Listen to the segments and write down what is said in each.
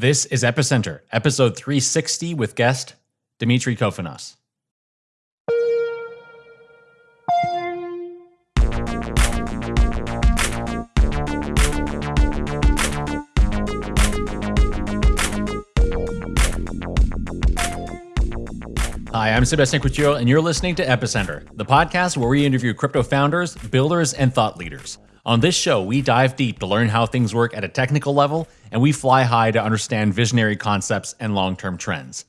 This is Epicenter, episode 360 with guest Demetri Kofinas. Hi, I'm Sebastien Couture, and you're listening to Epicenter, the podcast where we interview crypto founders, builders, and thought leaders. On this show, we dive deep to learn how things work at a technical level, and we fly high to understand visionary concepts and long term trends.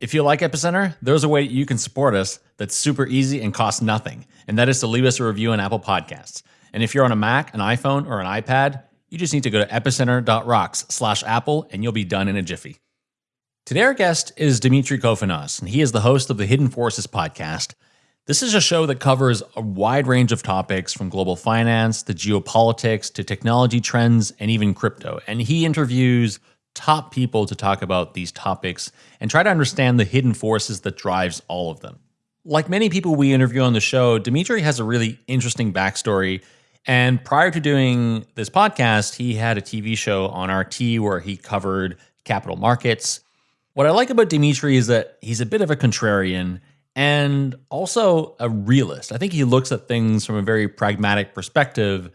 If you like Epicenter, there's a way you can support us that's super easy and costs nothing, and that is to leave us a review on Apple Podcasts. And if you're on a Mac, an iPhone, or an iPad, you just need to go to epicenter.rocks slash Apple, and you'll be done in a jiffy. Today, our guest is Demetri Kofinas, and he is the host of the Hidden Forces podcast. This is a show that covers a wide range of topics from global finance to geopolitics to technology trends and even crypto. And he interviews top people to talk about these topics and try to understand the hidden forces that drives all of them. Like many people we interview on the show, Demetri has a really interesting backstory. And prior to doing this podcast, he had a TV show on RT where he covered capital markets what I like about Demetri is that he's a bit of a contrarian and also a realist. I think he looks at things from a very pragmatic perspective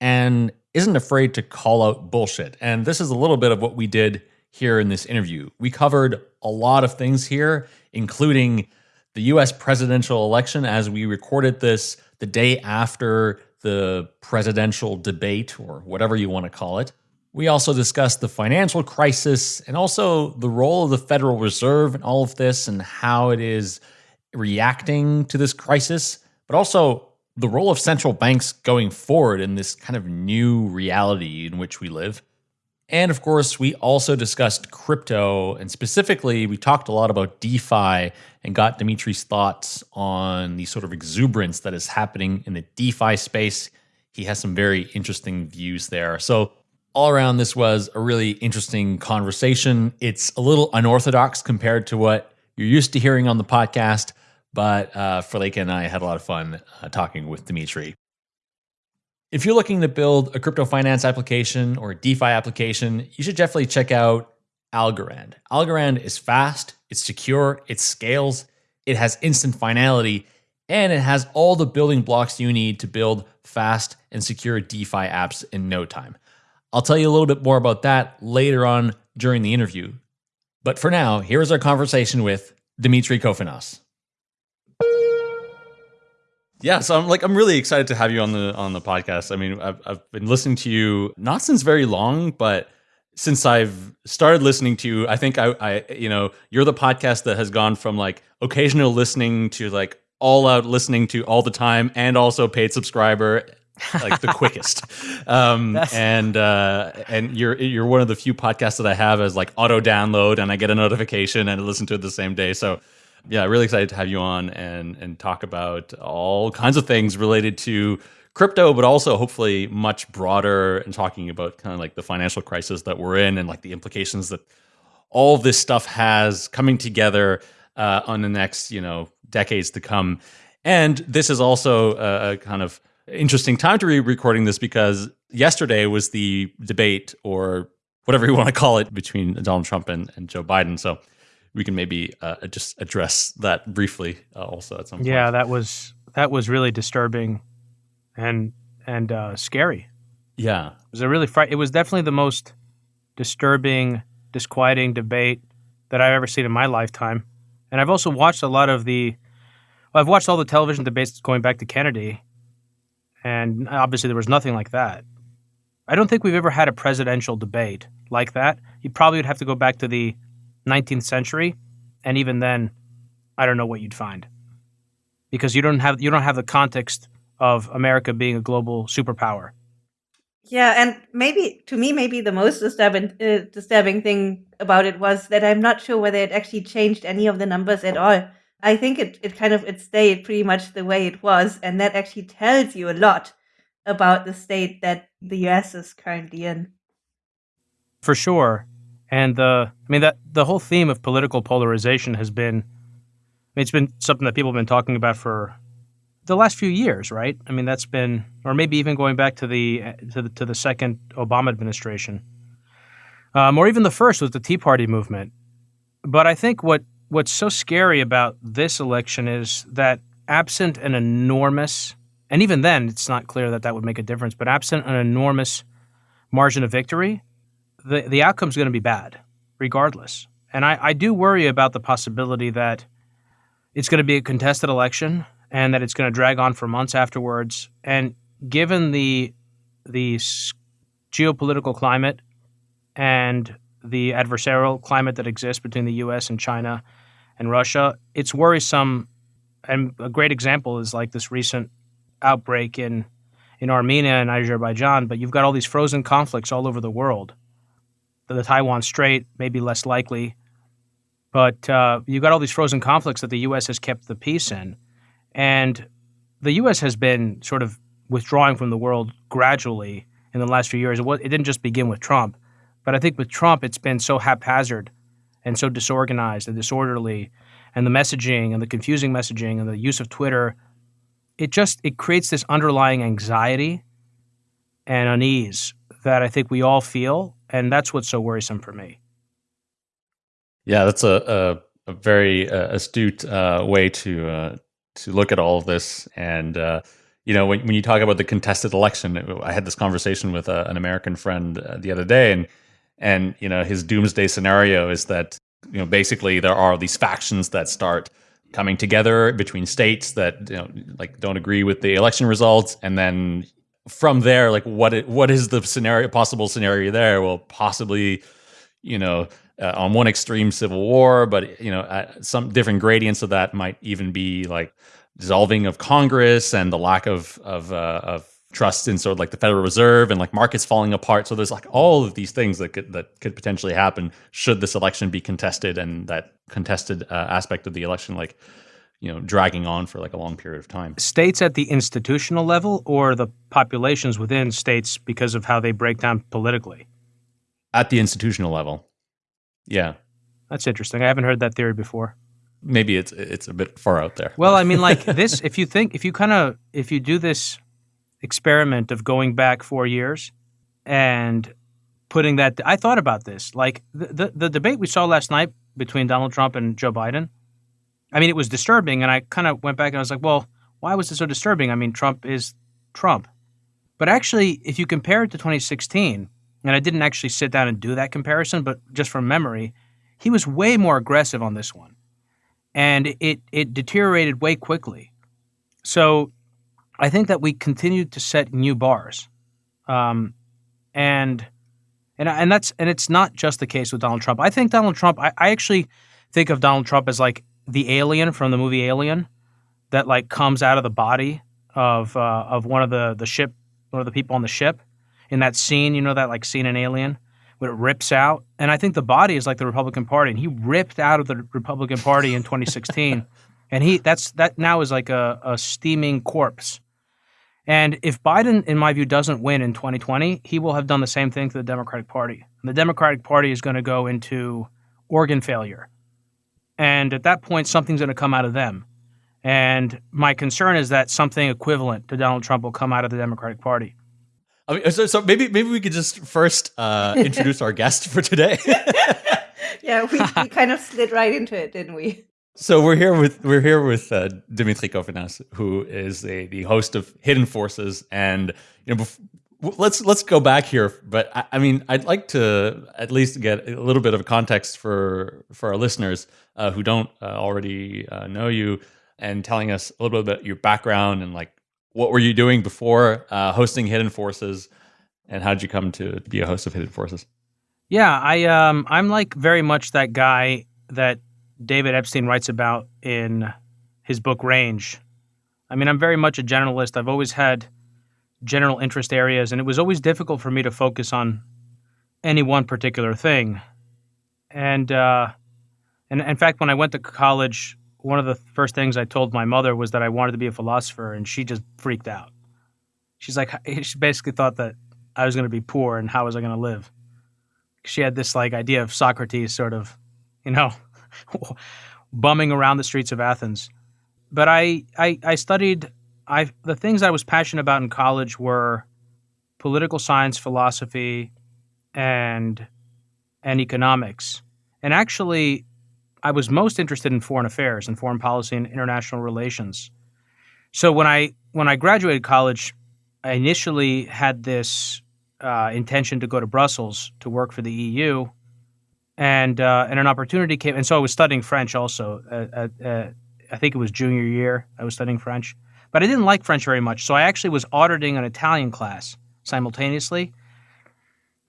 and isn't afraid to call out bullshit. And this is a little bit of what we did here in this interview. We covered a lot of things here, including the US presidential election as we recorded this the day after the presidential debate, or whatever you want to call it. We also discussed the financial crisis and also the role of the Federal Reserve in all of this and how it is reacting to this crisis, but also the role of central banks going forward in this kind of new reality in which we live. And of course, we also discussed crypto, and specifically, we talked a lot about DeFi and got Demetri's thoughts on the sort of exuberance that is happening in the DeFi space. He has some very interesting views there. So, all around, this was a really interesting conversation. It's a little unorthodox compared to what you're used to hearing on the podcast, but uh, Friederike and I had a lot of fun uh, talking with Demetri. If you're looking to build a crypto finance application or a DeFi application, you should definitely check out Algorand. Algorand is fast, it's secure, it scales, it has instant finality, and it has all the building blocks you need to build fast and secure DeFi apps in no time. I'll tell you a little bit more about that later on during the interview. But for now, here is our conversation with Demetri Kofinas. Yeah, so I'm like I'm really excited to have you on the on the podcast. I mean, I've I've been listening to you not since very long, but since I've started listening to you, I think I, I you know you're the podcast that has gone from like occasional listening to like all out listening to all the time and also paid subscriber like the quickest. Um, and uh, and you're you're one of the few podcasts that I have as like auto download, and I get a notification and I listen to it the same day. So yeah, really excited to have you on and and talk about all kinds of things related to crypto, but also hopefully much broader and talking about kind of like the financial crisis that we're in and like the implications that all this stuff has coming together uh, on the next you know decades to come. And this is also a, a kind of interesting time to be recording this because yesterday was the debate or whatever you want to call it between Donald Trump and, and Joe Biden. So we can maybe uh, just address that briefly uh, also at some point. Yeah, that was that was really disturbing and and uh, scary. Yeah, it was a really fright. It was definitely the most disturbing, disquieting debate that I've ever seen in my lifetime. And I've also watched a lot of the. Well, I've watched all the television debates going back to Kennedy, and obviously, there was nothing like that. I don't think we've ever had a presidential debate like that. You probably would have to go back to the 19th century, and even then, I don't know what you'd find because you don't have you don't have the context of America being a global superpower. Yeah, and maybe to me, maybe the most disturbing uh, disturbing thing about it was that I'm not sure whether it actually changed any of the numbers at all. I think it, it kind of it stayed pretty much the way it was, and that actually tells you a lot about the state that the US is currently in. For sure. And the I mean that the whole theme of political polarization has been I mean it's been something that people have been talking about for the last few years, right? I mean that's been or maybe even going back to the to the to the second Obama administration. um, or even the first with the Tea Party movement. But I think what what's so scary about this election is that absent an enormous, and even then, it's not clear that that would make a difference. But absent an enormous margin of victory, the the outcome's going to be bad, regardless. And I, I do worry about the possibility that it's going to be a contested election and that it's going to drag on for months afterwards. And given the the geopolitical climate and the adversarial climate that exists between the U.S. and China and Russia, it's worrisome. And a great example is like this recent outbreak in in Armenia and Azerbaijan. But you've got all these frozen conflicts all over the world. The, Taiwan Strait may be less likely, but uh, you've got all these frozen conflicts that the U.S. has kept the peace in, and the U.S. has been sort of withdrawing from the world gradually in the last few years. It, was, it didn't just begin with Trump, but I think with Trump, it's been so haphazard and so disorganized and disorderly, and the messaging and the confusing messaging and the use of Twitter. It just it creates this underlying anxiety and unease that I think we all feel, and that's what's so worrisome for me. Yeah, that's a a, a very uh, astute uh, way to uh, to look at all of this, and uh, you know, when, when you talk about the contested election, I had this conversation with uh, an American friend uh, the other day, and and you know, his doomsday scenario is that you know basically there are these factions that start coming together between states that you know like don't agree with the election results, and then from there, like what it, what is the scenario possible scenario there? Well, possibly, you know. Uh, on one extreme civil war, but you know, uh, some different gradients of that might even be like dissolving of Congress and the lack of of uh, of trust in sort of like the Federal Reserve and like markets falling apart. So there's like all of these things that could that could potentially happen should this election be contested and that contested uh, aspect of the election like you know dragging on for like a long period of time. States at the institutional level or the populations within states because of how they break down politically. At the institutional level. Yeah. That's interesting. I haven't heard that theory before maybe it's it's a bit far out there. Well, I mean, like this, if you think, if you kind of, if you do this experiment of going back four years and putting that, I thought about this, like the, the, the debate we saw last night between Donald Trump and Joe Biden. I mean, it was disturbing, and I kind of went back and I was like, well, why was it so disturbing? I mean, Trump is Trump, but actually, if you compare it to 2016, and I didn't actually sit down and do that comparison, but just from memory, he was way more aggressive on this one and it it deteriorated way quickly. So I think that we continued to set new bars, um, and and and that's and it's not just the case with Donald Trump. I think Donald Trump. I, I actually think of Donald Trump as like the alien from the movie Alien, that like comes out of the body of uh, of one of the the ship, one of the people on the ship, in that scene. You know that like scene in Alien when it rips out. And I think the body is like the Republican Party, and he ripped out of the Republican Party in 2016, and he that's that now is like a, a steaming corpse. And if Biden, in my view, doesn't win in 2020, he will have done the same thing to the Democratic Party. And the Democratic Party is going to go into organ failure. And at that point, something's going to come out of them. And my concern is that something equivalent to Donald Trump will come out of the Democratic Party. I mean, so, so maybe maybe we could just first uh, introduce our guest for today. yeah, we, we kind of slid right into it, didn't we? So we're here with we're here with uh, Demetri Kofinas, who is a, the host of Hidden Forces, and you know, let's let's go back here. But I, I, mean, I'd like to at least get a little bit of context for for our listeners uh, who don't uh, already uh, know you, and telling us a little bit about your background and like what were you doing before uh, hosting Hidden Forces, and how did you come to be a host of Hidden Forces? Yeah, I um, I'm like very much that guy that David Epstein writes about in his book Range. I mean, I'm very much a generalist. I've always had general interest areas, and it was always difficult for me to focus on any one particular thing. And uh, and in fact, when I went to college, one of the first things I told my mother was that I wanted to be a philosopher, and she just freaked out. She's like, she basically thought that I was going to be poor, and how was I going to live? She had this like idea of Socrates, sort of, you know, bumming around the streets of Athens. But I, I, I studied. I the things I was passionate about in college were political science, philosophy, and and economics. And actually, I was most interested in foreign affairs and foreign policy and international relations. So when I when I graduated college, I initially had this uh, intention to go to Brussels to work for the EU, and uh, and an opportunity came. And so I was studying French also. At, at, I think it was junior year. I was studying French, but I didn't like French very much. So I actually was auditing an Italian class simultaneously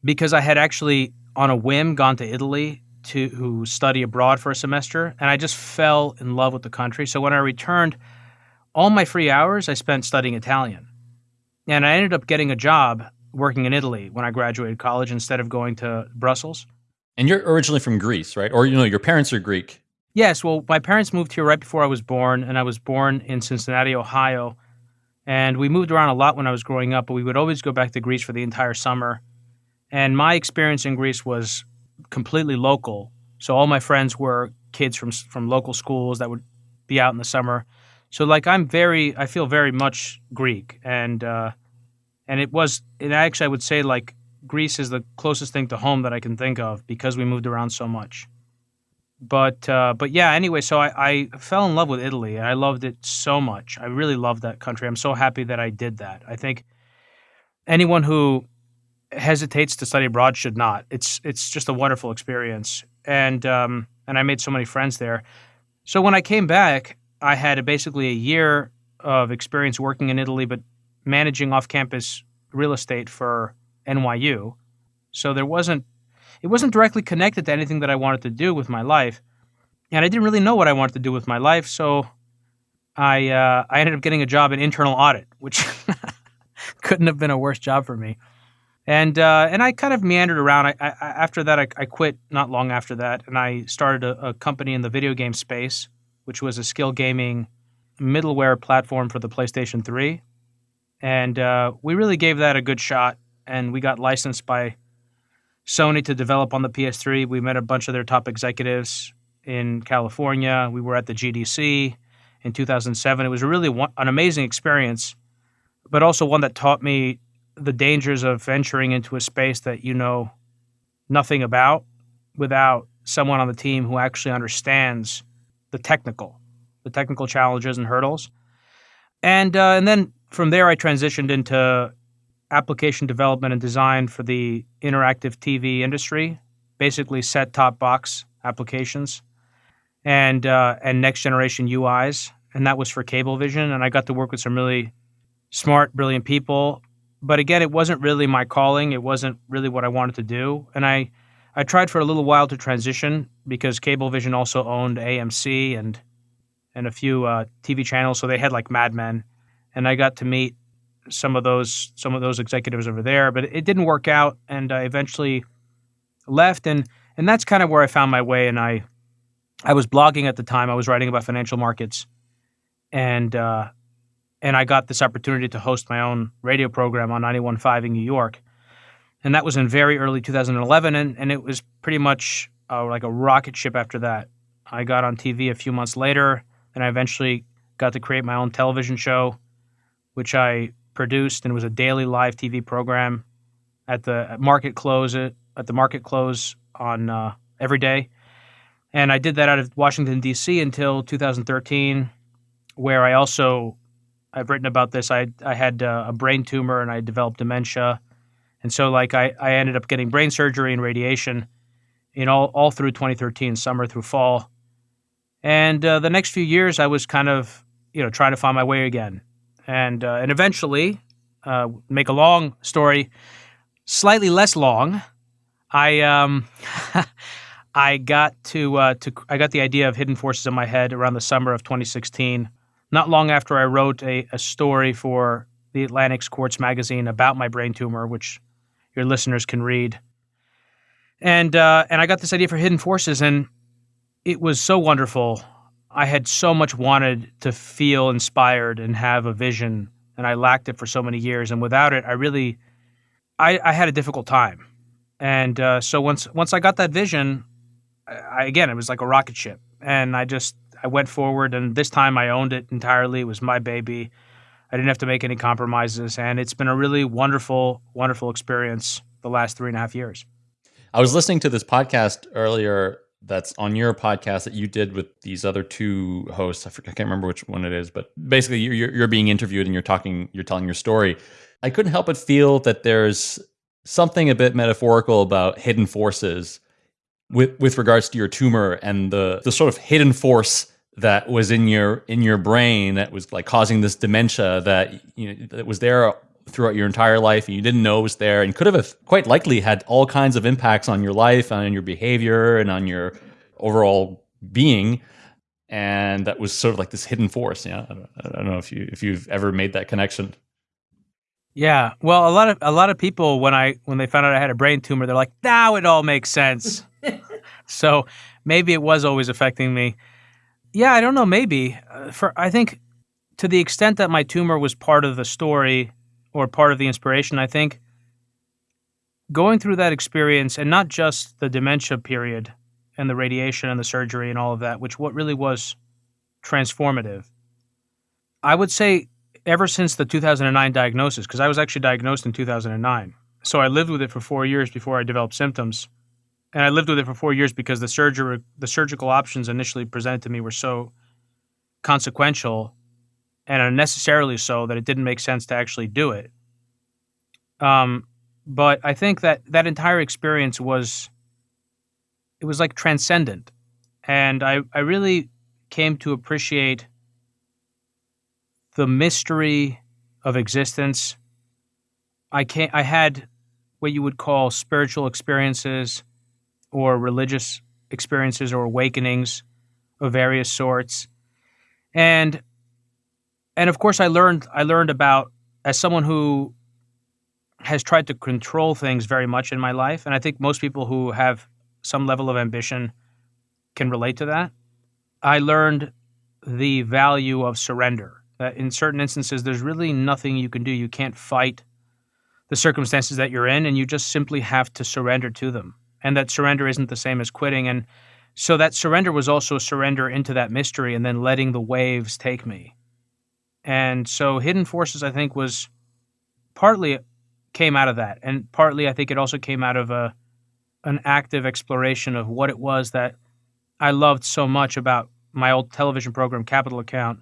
because I had actually on a whim gone to Italy to study abroad for a semester, and I just fell in love with the country. So when I returned, all my free hours I spent studying Italian, and I ended up getting a job working in Italy when I graduated college instead of going to Brussels. And you're originally from Greece, right? Or you know, your parents are Greek. Yes. Well, my parents moved here right before I was born, and I was born in Cincinnati, Ohio. And we moved around a lot when I was growing up, but we would always go back to Greece for the entire summer. And my experience in Greece was completely local. So all my friends were kids from from local schools that would be out in the summer. So like I'm very, I feel very much Greek, and uh, and it was, and actually I would say like Greece is the closest thing to home that I can think of because we moved around so much. But uh, but yeah, anyway, so I, I fell in love with Italy and I loved it so much. I really loved that country. I'm so happy that I did that. I think anyone who hesitates to study abroad should not. It's it's just a wonderful experience, and um, and I made so many friends there. So when I came back, I had a, basically a year of experience working in Italy, but managing off-campus real estate for NYU. So there wasn't it wasn't directly connected to anything that I wanted to do with my life, and I didn't really know what I wanted to do with my life. So I uh, I ended up getting a job in internal audit, which couldn't have been a worse job for me and uh, and I kind of meandered around. I, I, after that, I, I, quit not long after that, and I started a, a, company in the video game space, which was a skill gaming middleware platform for the PlayStation 3, and uh, we really gave that a good shot. And we got licensed by Sony to develop on the PS3. We met a bunch of their top executives in California. We were at the GDC in 2007. It was really one, an amazing experience, but also one that taught me the dangers of venturing into a space that you know nothing about without someone on the team who actually understands the technical, the technical challenges and hurdles. And uh, and then from there, I transitioned into application development and design for the interactive TV industry, basically set-top box applications, and uh, and next generation UIs, and that was for Cablevision. And I got to work with some really smart, brilliant people but again, it wasn't really my calling. It wasn't really what I wanted to do. And I, I tried for a little while to transition because Cablevision also owned AMC and and a few uh, TV channels. So they had like Mad Men, and I got to meet some of those some of those executives over there. But it didn't work out, and I eventually left. and And that's kind of where I found my way. And I I was blogging at the time. I was writing about financial markets, and uh, and I got this opportunity to host my own radio program on 91.5 in New York. And that was in very early 2011, and, and it was pretty much uh, like a rocket ship after that. I got on TV a few months later, and I eventually got to create my own television show, which I produced, and it was a daily live TV program at the market close at, at the market close on uh, every day. And I did that out of Washington D.C. until 2013, where I also I've written about this. I I had uh, a brain tumor and I developed dementia, and so like I I ended up getting brain surgery and radiation, in all all through 2013, summer through fall, and uh, the next few years I was kind of you know trying to find my way again, and uh, and eventually, uh, make a long story, slightly less long, I um. I got to uh, to I got the idea of hidden forces in my head around the summer of 2016 not long after I wrote a, a story for the Atlantic Quartz magazine about my brain tumor, which your listeners can read. And uh, and I got this idea for Hidden Forces, and it was so wonderful. I had so much wanted to feel inspired and have a vision, and I lacked it for so many years. And without it, I really, I, I had a difficult time. And uh, so once once I got that vision, I, again, it was like a rocket ship, and I just I went forward, and this time I owned it entirely. It was my baby. I didn't have to make any compromises, and it's been a really wonderful, wonderful experience the last three and a half years. I was listening to this podcast earlier that's on your podcast that you did with these other two hosts. I, forget, I can't remember which one it is, but basically you're, you're being interviewed and you're talking, you're telling your story. I couldn't help but feel that there's something a bit metaphorical about hidden forces with with regards to your tumor and the the sort of hidden force that was in your in your brain that was like causing this dementia that you know that was there throughout your entire life and you didn't know it was there and could have quite likely had all kinds of impacts on your life and on your behavior and on your overall being. And that was sort of like this hidden force yeah? I don't, I don't know if you if you've ever made that connection. Yeah well a lot of a lot of people when i when they found out i had a brain tumor they're like now it all makes sense. So maybe it was always affecting me. Yeah i don't know maybe. Uh, for i think to the extent that my tumor was part of the story or part of the inspiration. I think going through that experience and not just the dementia period and the radiation and the surgery and all of that, which what really was transformative. I would say ever since the 2009 diagnosis, because I was actually diagnosed in 2009. So I lived with it for four years before I developed symptoms. And I lived with it for four years because the surgery, the surgical options initially presented to me were so consequential and unnecessarily so that it didn't make sense to actually do it. Um, but I think that that entire experience was it was like transcendent, and I I really came to appreciate the mystery of existence. I can't—I had what you would call spiritual experiences or religious experiences or awakenings of various sorts. And and of course I learned I learned about as someone who has tried to control things very much in my life and I think most people who have some level of ambition can relate to that. I learned the value of surrender. That in certain instances there's really nothing you can do. You can't fight the circumstances that you're in and you just simply have to surrender to them. And that surrender isn't the same as quitting and so that surrender was also a surrender into that mystery and then letting the waves take me. And so Hidden Forces, I think, was partly came out of that. And partly, I think it also came out of a, an active exploration of what it was that I loved so much about my old television program, Capital Account,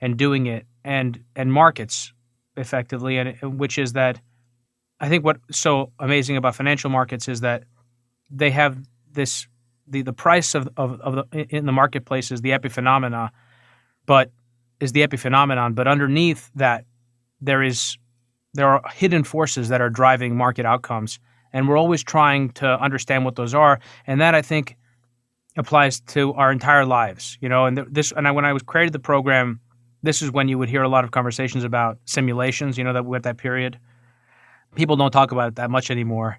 and doing it and, and markets effectively. And which is that I think what's so amazing about financial markets is that they have this the, the price of, of, of the, in the marketplace is the epiphenomena, but is the epiphenomenon, but underneath that, there is there are hidden forces that are driving market outcomes, and we're always trying to understand what those are. And that I think applies to our entire lives. You know, and this and I, when I was created the program, this is when you would hear a lot of conversations about simulations. You know, that at that period, people don't talk about it that much anymore.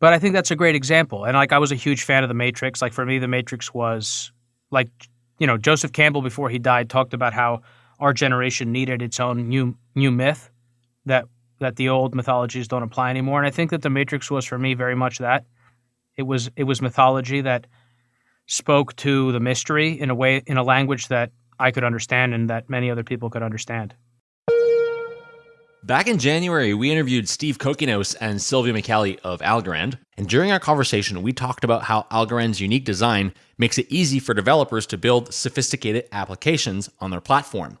But I think that's a great example. And like I was a huge fan of the Matrix. Like for me, the Matrix was like you know, Joseph Campbell before he died talked about how our generation needed its own new new myth that that the old mythologies don't apply anymore. And I think that the Matrix was for me very much that. It was it was mythology that spoke to the mystery in a way in a language that I could understand and that many other people could understand. Back in January, we interviewed Steve Kokinos and Silvio Micali of Algorand. And during our conversation, we talked about how Algorand's unique design makes it easy for developers to build sophisticated applications on their platform.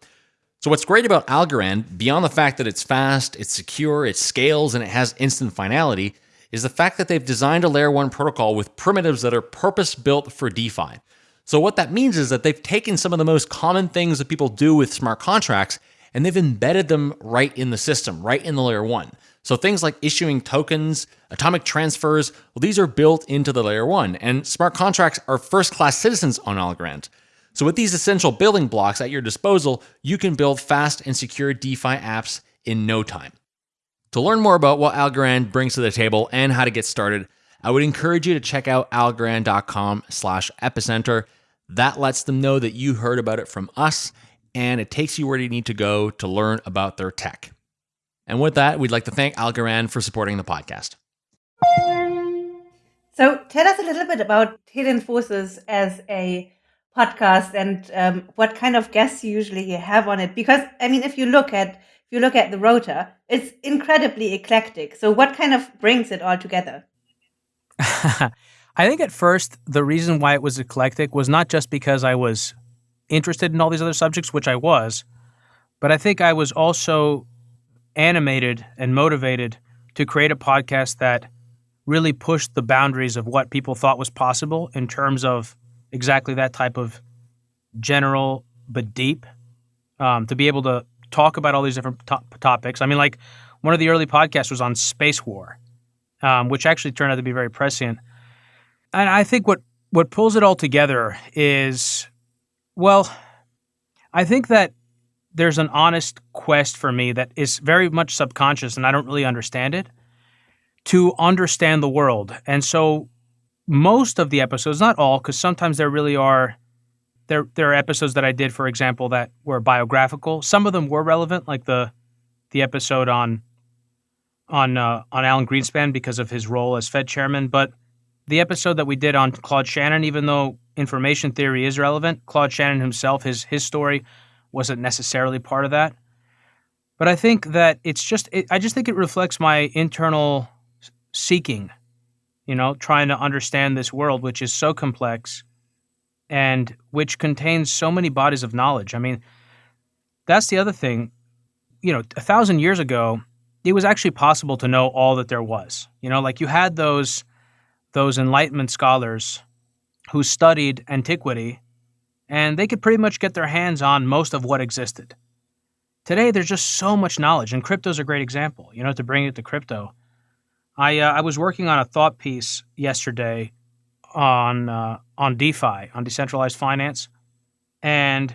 So, what's great about Algorand, beyond the fact that it's fast, it's secure, it scales, and it has instant finality, is the fact that they've designed a layer 1 protocol with primitives that are purpose built for DeFi. So, what that means is that they've taken some of the most common things that people do with smart contracts and they've embedded them right in the system, right in the layer one. So things like issuing tokens, atomic transfers, well, these are built into the layer one, and smart contracts are first class citizens on Algorand. So with these essential building blocks at your disposal, you can build fast and secure DeFi apps in no time. To learn more about what Algorand brings to the table and how to get started, I would encourage you to check out algorand.com slash epicenter. That lets them know that you heard about it from us and it takes you where you need to go to learn about their tech. And with that, we'd like to thank Algorand for supporting the podcast. So, tell us a little bit about Hidden Forces as a podcast and um, what kind of guests you usually have on it. Because, I mean, if you look at if you look at the rota, it's incredibly eclectic. So, what kind of brings it all together? I think at first the reason why it was eclectic was not just because I was interested in all these other subjects, which I was, but I think I was also animated and motivated to create a podcast that really pushed the boundaries of what people thought was possible in terms of exactly that type of general but deep. Um, to be able to talk about all these different to- topics. I mean, like one of the early podcasts was on space war, um, which actually turned out to be very prescient. And I think what what pulls it all together is, well, I think that there's an honest quest for me that is very much subconscious, and I don't really understand it, to understand the world. And so, most of the episodes, not all, because sometimes there really are there there are episodes that I did, for example, that were biographical. Some of them were relevant, like the the episode on on uh, on Alan Greenspan because of his role as Fed chairman. But the episode that we did on Claude Shannon, even though information theory is relevant, Claude Shannon himself, his his story wasn't necessarily part of that. But I think that it's just it, I just think it reflects my internal seeking, you know, trying to understand this world, which is so complex and which contains so many bodies of knowledge. I mean, that's the other thing. You know, a thousand years ago, it was actually possible to know all that there was. You know, like you had those those Enlightenment scholars who studied antiquity, and they could pretty much get their hands on most of what existed. Today, there's just so much knowledge, and crypto's a great example. You know, to bring it to crypto, I uh, I was working on a thought piece yesterday on uh, on DeFi, on decentralized finance, and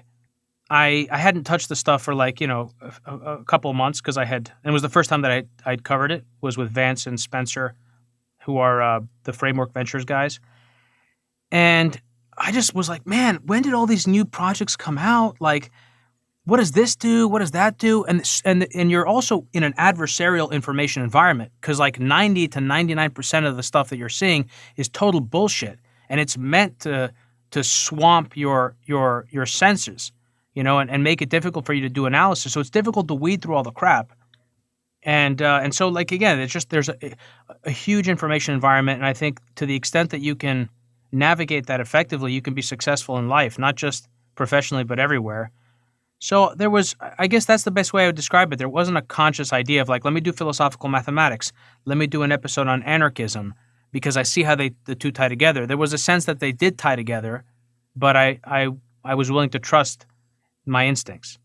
I I hadn't touched the stuff for like you know a, a couple months because I had and it was the first time that I I'd covered it was with Vance and Spencer, who are uh, the Framework Ventures guys, and I just was like, man, when did all these new projects come out? Like what does this do? What does that do? And and and you're also in an adversarial information environment because like 90 to 99 percent of the stuff that you're seeing is total bullshit, and it's meant to to swamp your your your senses, you know, and, and make it difficult for you to do analysis. So it's difficult to weed through all the crap. And uh, and so like again, it's just there's a, a huge information environment, and I think to the extent that you can navigate that effectively, you can be successful in life, not just professionally but everywhere. So there was, I guess that's the best way I would describe it. There wasn't a conscious idea of like, let me do philosophical mathematics, let me do an episode on anarchism, because I see how they the two tie together. There was a sense that they did tie together, but I I I was willing to trust my instincts.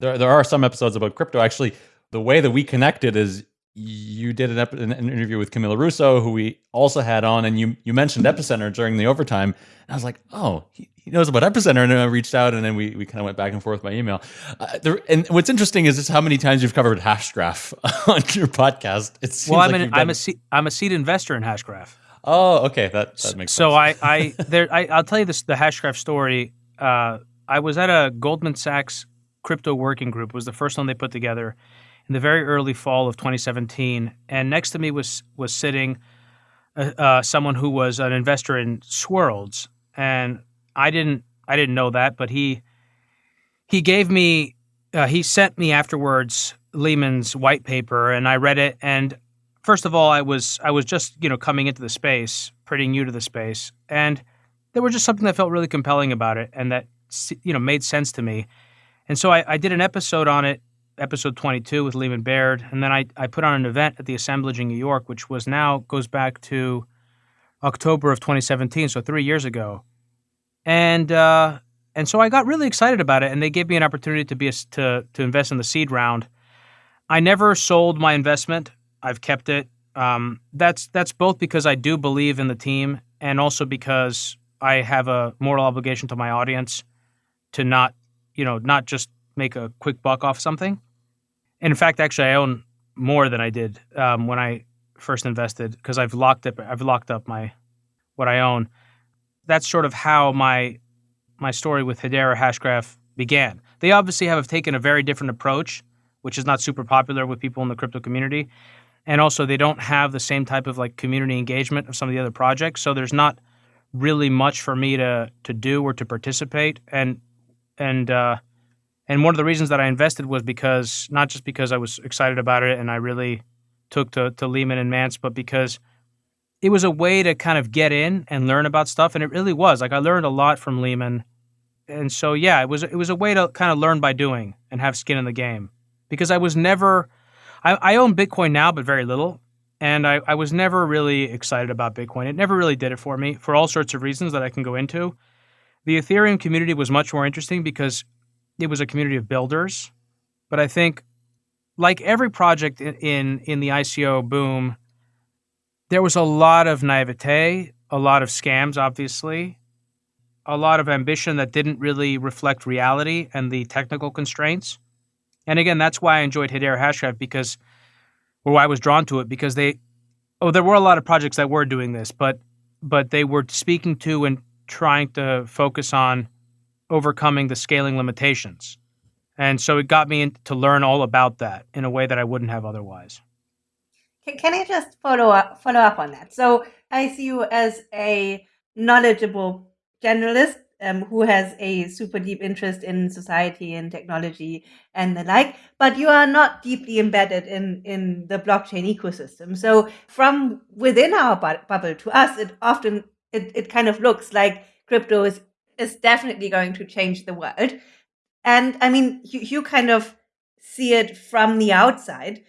There there are some episodes about crypto. Actually, the way that we connected is you did an, ep- an interview with Camila Russo, who we also had on, and you you mentioned Epicenter during the overtime. And I was like, oh, he, he knows about Epicenter, and I reached out, and then we, we kind of went back and forth by email. Uh, there, and what's interesting is just how many times you've covered Hashgraph on your podcast. It seems well, I'm like an, I'm a seed, I'm a seed investor in Hashgraph. Oh, okay, that that makes so sense. So I I there I, I'll tell you this the Hashgraph story. Uh, I was at a Goldman Sachs crypto working group. It was the first one they put together in the very early fall of 2017, and next to me was was sitting uh, uh, someone who was an investor in Swirlds, and I didn't I didn't know that, but he he gave me uh, he sent me afterwards Leemon's white paper, and I read it. And first of all, I was I was just you know coming into the space, pretty new to the space, and there was just something that felt really compelling about it, and that you know made sense to me. And so I, I did an episode on it episode 22 with Leemon Baird, and then I, I put on an event at the Assemblage in New York, which was now goes back to October of 2017, so three years ago, and uh, and so I got really excited about it, and they gave me an opportunity to be a, to to invest in the seed round. I never sold my investment; I've kept it. Um, that's that's both because I do believe in the team, and also because I have a moral obligation to my audience to not, you know, not just make a quick buck off something. And in fact, actually, I own more than I did um, when I first invested because I've locked up I've locked up my what I own. That's sort of how my my story with Hedera Hashgraph began. They obviously have taken a very different approach, which is not super popular with people in the crypto community. And also they don't have the same type of like community engagement of some of the other projects. So there's not really much for me to to do or to participate. And and uh, and one of the reasons that I invested was because not just because I was excited about it and I really took to, to Leemon and Mance, but because it was a way to kind of get in and learn about stuff, and it really was. Like I learned a lot from Leemon, and so yeah, it was it was a way to kind of learn by doing and have skin in the game because I was never. I, I own Bitcoin now, but very little, and I, I was never really excited about Bitcoin. It never really did it for me for all sorts of reasons that I can go into. The Ethereum community was much more interesting because it was a community of builders, but I think like every project in, in, in the ICO boom, there was a lot of naivete, a lot of scams, obviously, a lot of ambition that didn't really reflect reality and the technical constraints. And again, that's why I enjoyed Hedera Hashgraph because, or why I was drawn to it because they, oh, there were a lot of projects that were doing this, but but they were speaking to and trying to focus on overcoming the scaling limitations. And so it got me in, to learn all about that in a way that I wouldn't have otherwise. Can, can I just follow up follow up on that? So I see you as a knowledgeable generalist um, who has a super deep interest in society and technology and the like, but you are not deeply embedded in, in the blockchain ecosystem. So from within our bu- bubble to us, it often it, it kind of looks like crypto is, is definitely going to change the world. And I mean, you, you kind of see it from the outside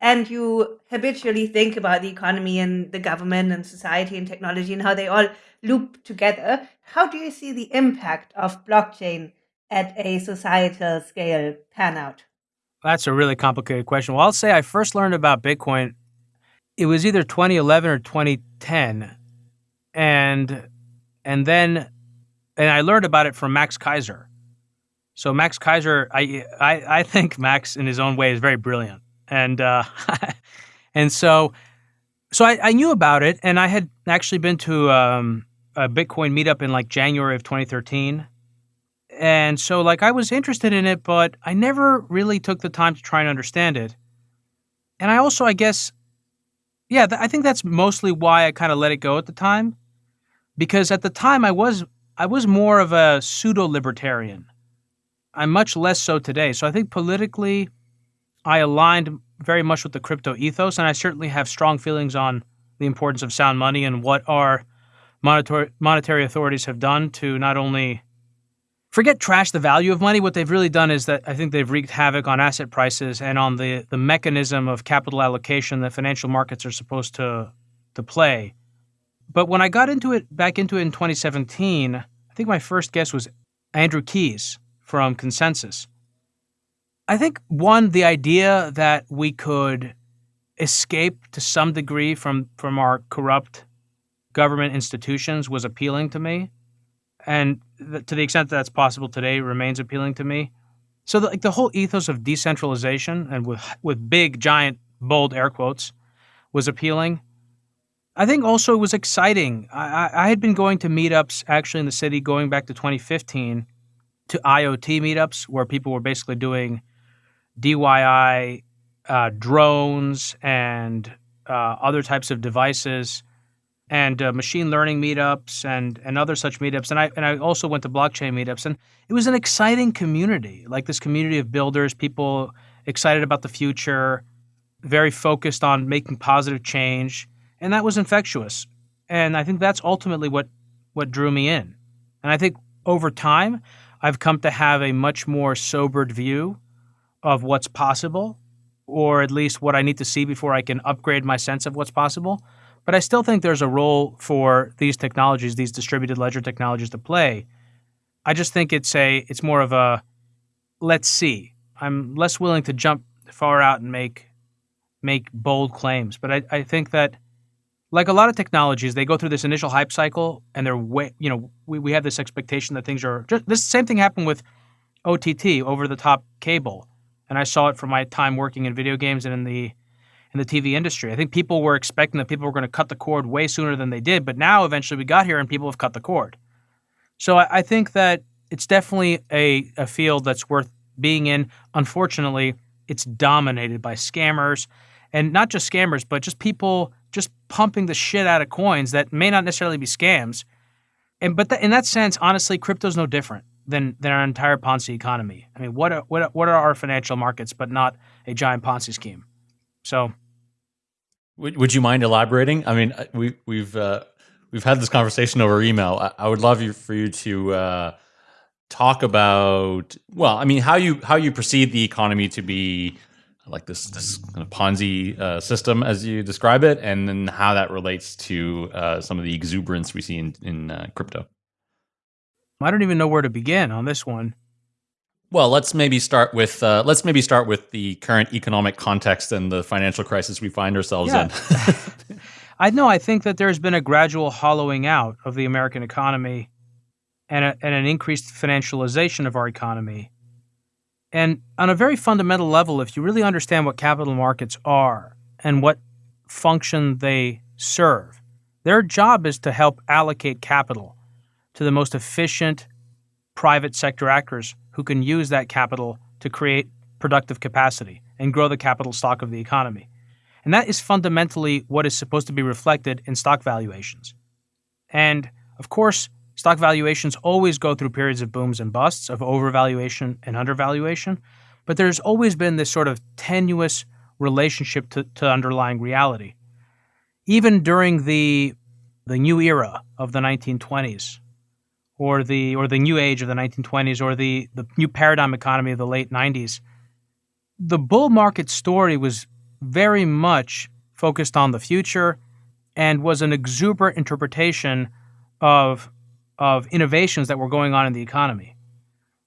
and you habitually think about the economy and the government and society and technology and how they all loop together. How do you see the impact of blockchain at a societal scale pan out? That's a really complicated question. Well, I'll say I first learned about Bitcoin. It was either 2011 or 2010, and and then and I learned about it from Max Keiser. So Max Keiser, I, I, I think Max in his own way is very brilliant, and uh, and so so I, I, knew about it, and I had actually been to um, a Bitcoin meetup in like January of 2013, and so like I was interested in it, but I never really took the time to try and understand it, and I also I guess, yeah, th- I think that's mostly why I kind of let it go at the time, because at the time I was I was more of a pseudo libertarian I'm much less so today. So I think politically, I aligned very much with the crypto ethos, and I certainly have strong feelings on the importance of sound money and what our monetary monetary authorities have done to not only forget trash the value of money. What they've really done is that I think they've wreaked havoc on asset prices and on the the mechanism of capital allocation that financial markets are supposed to to play. But when I got into it back into it in 2017, I think my first guest was Andrew Keys, from ConsenSys. I think one, the idea that we could escape to some degree from from our corrupt government institutions was appealing to me, and th- to the extent that that's possible today, remains appealing to me. So, the, like the whole ethos of decentralization and with with big, giant, bold air quotes, was appealing. I think also it was exciting. I, I had been going to meetups actually in the city going back to 2015 to IoT meetups where people were basically doing DIY uh, drones and uh, other types of devices and uh, machine learning meetups and and other such meetups. And I and I also went to blockchain meetups. And it was an exciting community like this community of builders people excited about the future very focused on making positive change and that was infectious and I think that's ultimately what what drew me in and I think over time I've come to have a much more sobered view of what's possible, or at least what I need to see before I can upgrade my sense of what's possible. But I still think there's a role for these technologies, these distributed ledger technologies to play. I just think it's a it's more of a let's see. I'm less willing to jump far out and make make bold claims. But I, I think that like a lot of technologies, they go through this initial hype cycle and they're way, you know, we, we have this expectation that things are just this same thing happened with OTT, over the top cable. And I saw it from my time working in video games and in the in the TV industry. I think people were expecting that people were going to cut the cord way sooner than they did, but now eventually we got here and people have cut the cord. So I, I think that it's definitely a, a field that's worth being in. Unfortunately, it's dominated by scammers and not just scammers, but just people just pumping the shit out of coins that may not necessarily be scams. And but in that sense, honestly, crypto's no different than than our entire Ponzi economy. I mean, what are, what are, what are our financial markets but not a giant Ponzi scheme? So Would, would you mind elaborating? I mean, uh, we, we've uh, we've had this conversation over email. I, I would love you for you to uh, talk about well, I mean, how you how you perceive the economy to be like this this kind of Ponzi uh, system as you describe it, and then how that relates to uh, some of the exuberance we see in in uh, crypto. I don't even know where to begin on this one. Well, let's maybe start with uh, let's maybe start with the current economic context and the financial crisis we find ourselves Yeah. in. I know. I think that there's been a gradual hollowing out of the American economy and, a, and an increased financialization of our economy. And on a very fundamental level, if you really understand what capital markets are and what function they serve, their job is to help allocate capital to the most efficient private sector actors who can use that capital to create productive capacity and grow the capital stock of the economy. And that is fundamentally what is supposed to be reflected in stock valuations. And of course, stock valuations always go through periods of booms and busts, of overvaluation and undervaluation. But there's always been this sort of tenuous relationship to, to underlying reality. Even during the, the new era of the 1920s, or the or the new age of the 1920s, or the, the new paradigm economy of the late 90s, the bull market story was very much focused on the future and was an exuberant interpretation of of innovations that were going on in the economy.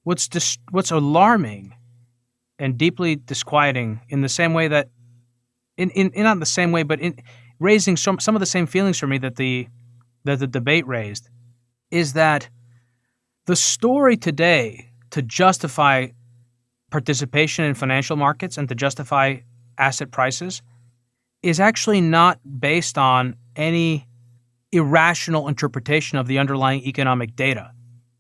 What's dis- what's alarming and deeply disquieting in the same way that in, in, in not the same way but in raising some some of the same feelings for me that the that the debate raised is that the story today to justify participation in financial markets and to justify asset prices is actually not based on any irrational interpretation of the underlying economic data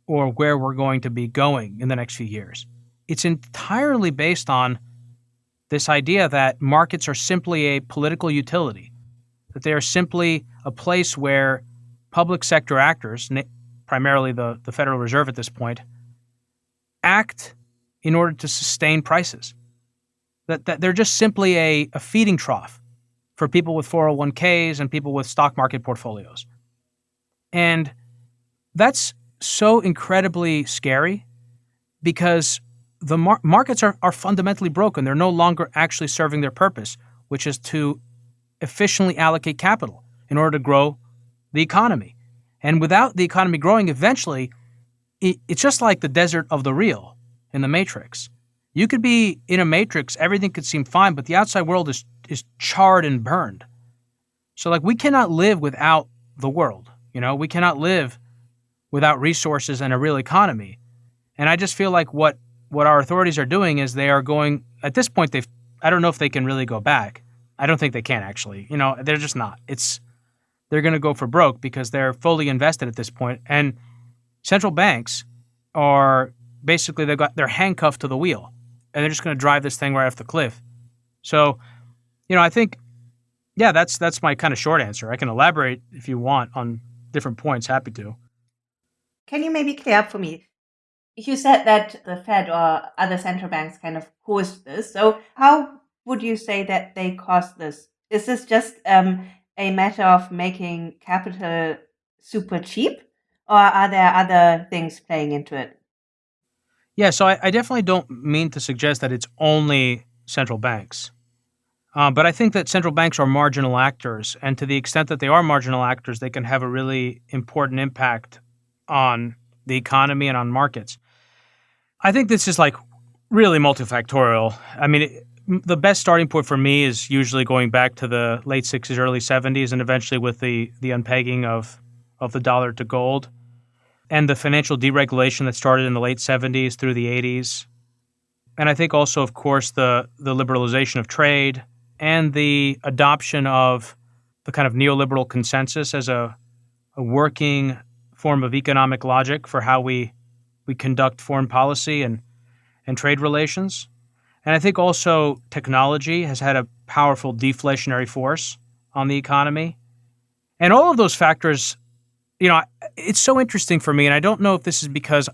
or where we're going to be going in the next few years. It's entirely based on this idea that markets are simply a political utility, that they are simply a place where public sector actors, primarily the, the Federal Reserve at this point, act in order to sustain prices. That, that they're just simply a, a feeding trough for people with 401ks and people with stock market portfolios. And that's so incredibly scary because the mar- markets are, are fundamentally broken. They're no longer actually serving their purpose, which is to efficiently allocate capital in order to grow the economy. And without the economy growing, eventually, it, it's just like the desert of the real in the Matrix. You could be in a matrix, everything could seem fine, but the outside world is is charred and burned. So like we cannot live without the world, you know? We cannot live without resources and a real economy. And I just feel like what what our authorities are doing is they are going at this point they've I don't know if they can really go back. I don't think they can actually. You know, they're just not. It's they're going to go for broke because they're fully invested at this point. and central banks are basically they've got they're handcuffed to the wheel and they're just going to drive this thing right off the cliff. So, you know, I think, yeah, that's that's my kind of short answer. I can elaborate if you want on different points. Happy to. Can you maybe clear up for me? You said that the Fed or other central banks kind of caused this. So how would you say that they caused this? Is this just um, a matter of making capital super cheap, or are there other things playing into it? Yeah, so I, I definitely don't mean to suggest that it's only central banks. Uh, but I think that central banks are marginal actors, and to the extent that they are marginal actors, they can have a really important impact on the economy and on markets. I think this is like really multifactorial. I mean, it, the best starting point for me is usually going back to the late 60s, early 70s, and eventually with the, the unpegging of, of the dollar to gold and the financial deregulation that started in the late 70s through the 80s. And I think also, of course, the, the liberalization of trade and the adoption of the kind of neoliberal consensus as a, a working form of economic logic for how we, we conduct foreign policy and, and trade relations. And I think also technology has had a powerful deflationary force on the economy. And all of those factors, you know, it's so interesting for me. And I don't know if this is because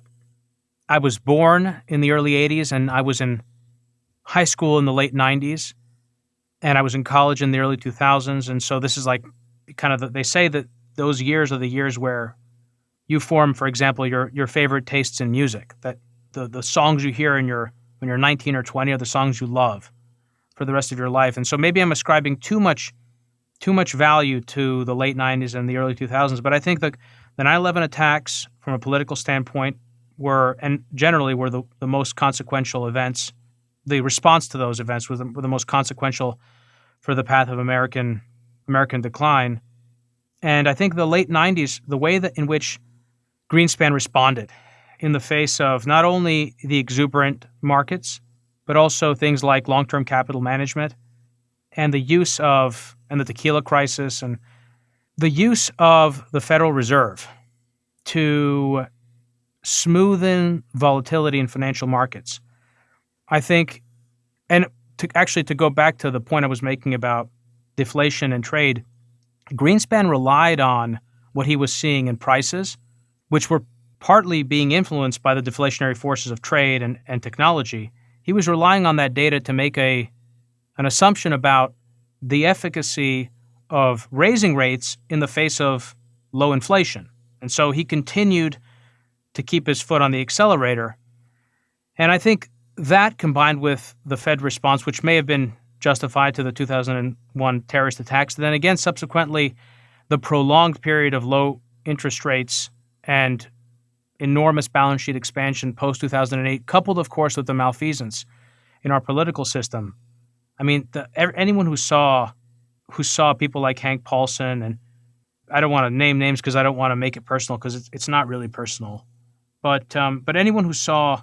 I was born in the early 80s and I was in high school in the late 90s. and I was in college in the early 2000s. And so this is like kind of the, they say that those years are the years where you form, for example, your your favorite tastes in music. That the the songs you hear in your when you're 19 or 20 are the songs you love for the rest of your life. And so maybe I'm ascribing too much too much value to the late 90s and the early 2000s. But I think the the 9/11 attacks, from a political standpoint, were and generally were the, the most consequential events. The response to those events was the, were the most consequential for the path of American American decline. And I think the late 90s, the way that in which Greenspan responded in the face of not only the exuberant markets, but also things like long term capital management and the use of, and the tequila crisis, and the use of the Federal Reserve to smoothen volatility in financial markets. I think, and to actually to go back to the point I was making about deflation and trade, Greenspan relied on what he was seeing in prices, which were partly being influenced by the deflationary forces of trade and, and technology. He was relying on that data to make a an assumption about the efficacy of raising rates in the face of low inflation. And so he continued to keep his foot on the accelerator. And I think that combined with the Fed response, which may have been justified to the 2001 terrorist attacks, then again, subsequently, the prolonged period of low interest rates and enormous balance sheet expansion post 2008, coupled, of course, with the malfeasance in our political system. I mean, the, anyone who saw who saw people like Hank Paulson and I don't want to name names because I don't want to make it personal because it's, it's not really personal. But um, but anyone who saw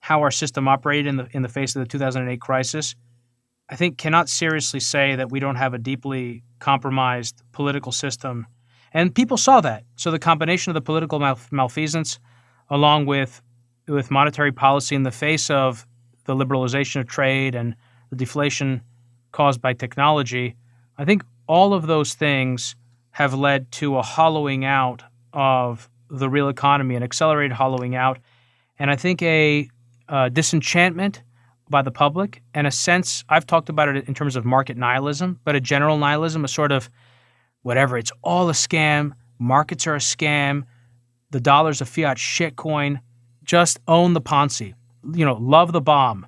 how our system operated in the in the face of the 2008 crisis, I think cannot seriously say that we don't have a deeply compromised political system. And people saw that. So the combination of the political malfeasance, along with with monetary policy in the face of the liberalization of trade and the deflation caused by technology, I think all of those things have led to a hollowing out of the real economy, an accelerated hollowing out, and I think a uh, disenchantment by the public and a sense I've talked about it in terms of market nihilism, but a general nihilism, a sort of whatever, it's all a scam, markets are a scam, the dollar's a fiat shitcoin, just own the Ponzi, you know, love the bomb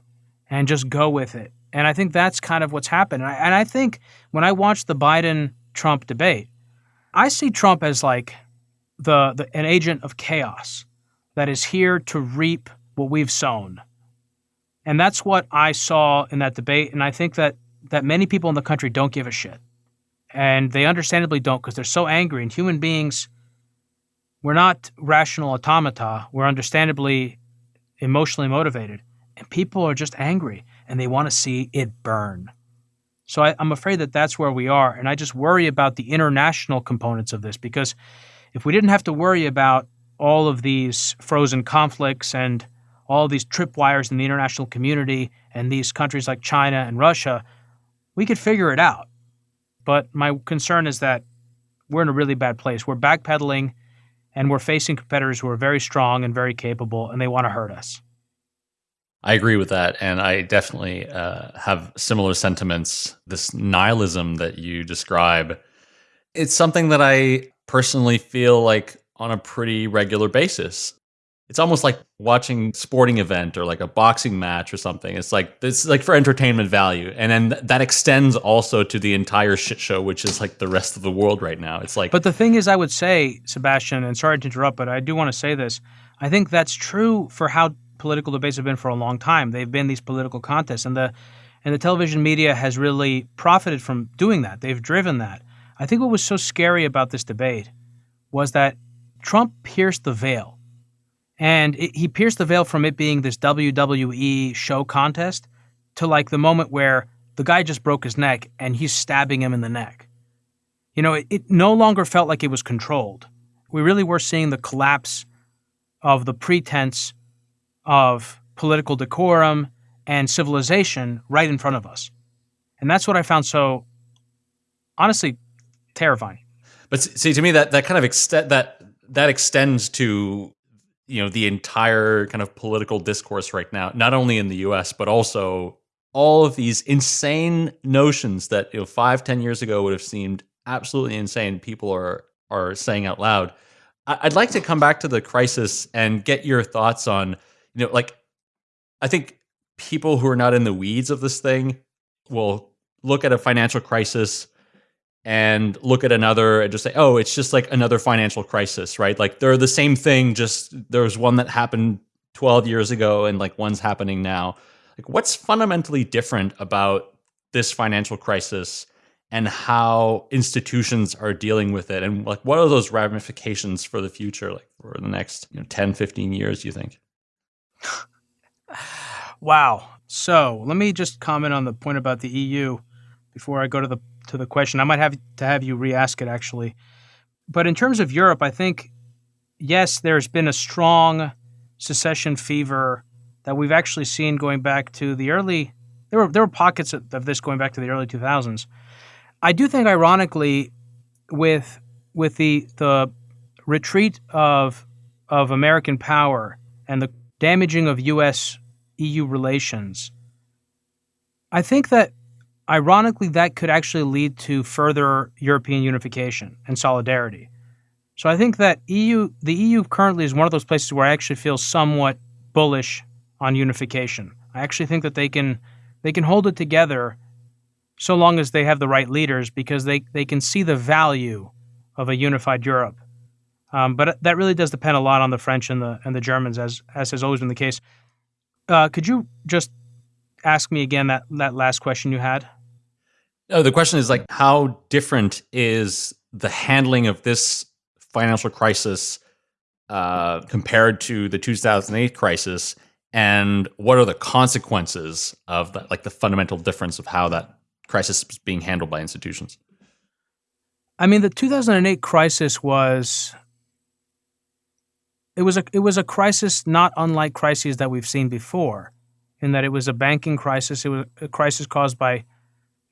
and just go with it. And I think that's kind of what's happened. And I, and I think when I watch the Biden Trump debate, I see Trump as like the, the an agent of chaos that is here to reap what we've sown. And that's what I saw in that debate. And I think that that many people in the country don't give a shit. And they understandably don't because they're so angry. And human beings, we're not rational automata. We're understandably emotionally motivated. And people are just angry and they want to see it burn. So I, I'm afraid that that's where we are. And I just worry about the international components of this because if we didn't have to worry about all of these frozen conflicts and all these tripwires in the international community and these countries like China and Russia, we could figure it out. But my concern is that we're in a really bad place. We're backpedaling and we're facing competitors who are very strong and very capable and they want to hurt us. I agree with that. And I definitely uh, have similar sentiments. This nihilism that you describe, it's something that I personally feel like on a pretty regular basis. It's almost like watching sporting event or like a boxing match or something. It's like it's like for entertainment value, and then that extends also to the entire shit show, which is like the rest of the world right now. It's like, but the thing is, I would say, Sebastian, and sorry to interrupt, but I do want to say this. I think that's true for how political debates have been for a long time. They've been these political contests, and the and the television media has really profited from doing that. They've driven that. I think what was so scary about this debate was that Trump pierced the veil. And it, he pierced the veil from it being this WWE show contest to like the moment where the guy just broke his neck and he's stabbing him in the neck. You know, it, it no longer felt like it was controlled. We really were seeing the collapse of the pretense of political decorum and civilization right in front of us. And that's what I found so honestly terrifying. But see, to me, that that kind of extent that that extends to you know the entire kind of political discourse right now, not only in the U.S. but also all of these insane notions that you know five, ten years ago would have seemed absolutely insane. People are are saying out loud. I'd like to come back to the crisis and get your thoughts on, you know, like I think people who are not in the weeds of this thing will look at a financial crisis and look at another and just say, oh, it's just like another financial crisis, right? Like they're the same thing, just there's one that happened 12 years ago and like one's happening now. Like what's fundamentally different about this financial crisis and how institutions are dealing with it and like what are those ramifications for the future like for the next you know 10 15 years you think wow. So let me just comment on the point about the eu before i go to the to the question. I might have to have you re-ask it actually. But in terms of europe i think yes there's been a strong secession fever that we've actually seen going back to the early there were there were pockets of, of this going back to the early 2000s I do think, ironically, with with the the retreat of of American power and the damaging of U.S. EU relations, I think that ironically that could actually lead to further European unification and solidarity. So I think that EU the EU currently is one of those places where I actually feel somewhat bullish on unification. I actually think that they can they can hold it together so long as they have the right leaders because they, they can see the value of a unified Europe. Um, but that really does depend a lot on the French and the and the Germans, as as has always been the case. Uh, could you just ask me again that that last question you had? Oh, the question is like, how different is the handling of this financial crisis uh, compared to the 2008 crisis, and what are the consequences of that, like the fundamental difference of how that crisis is being handled by institutions? I mean, the 2008 crisis was it was a it was a crisis not unlike crises that we've seen before, in that it was a banking crisis. It was a crisis caused by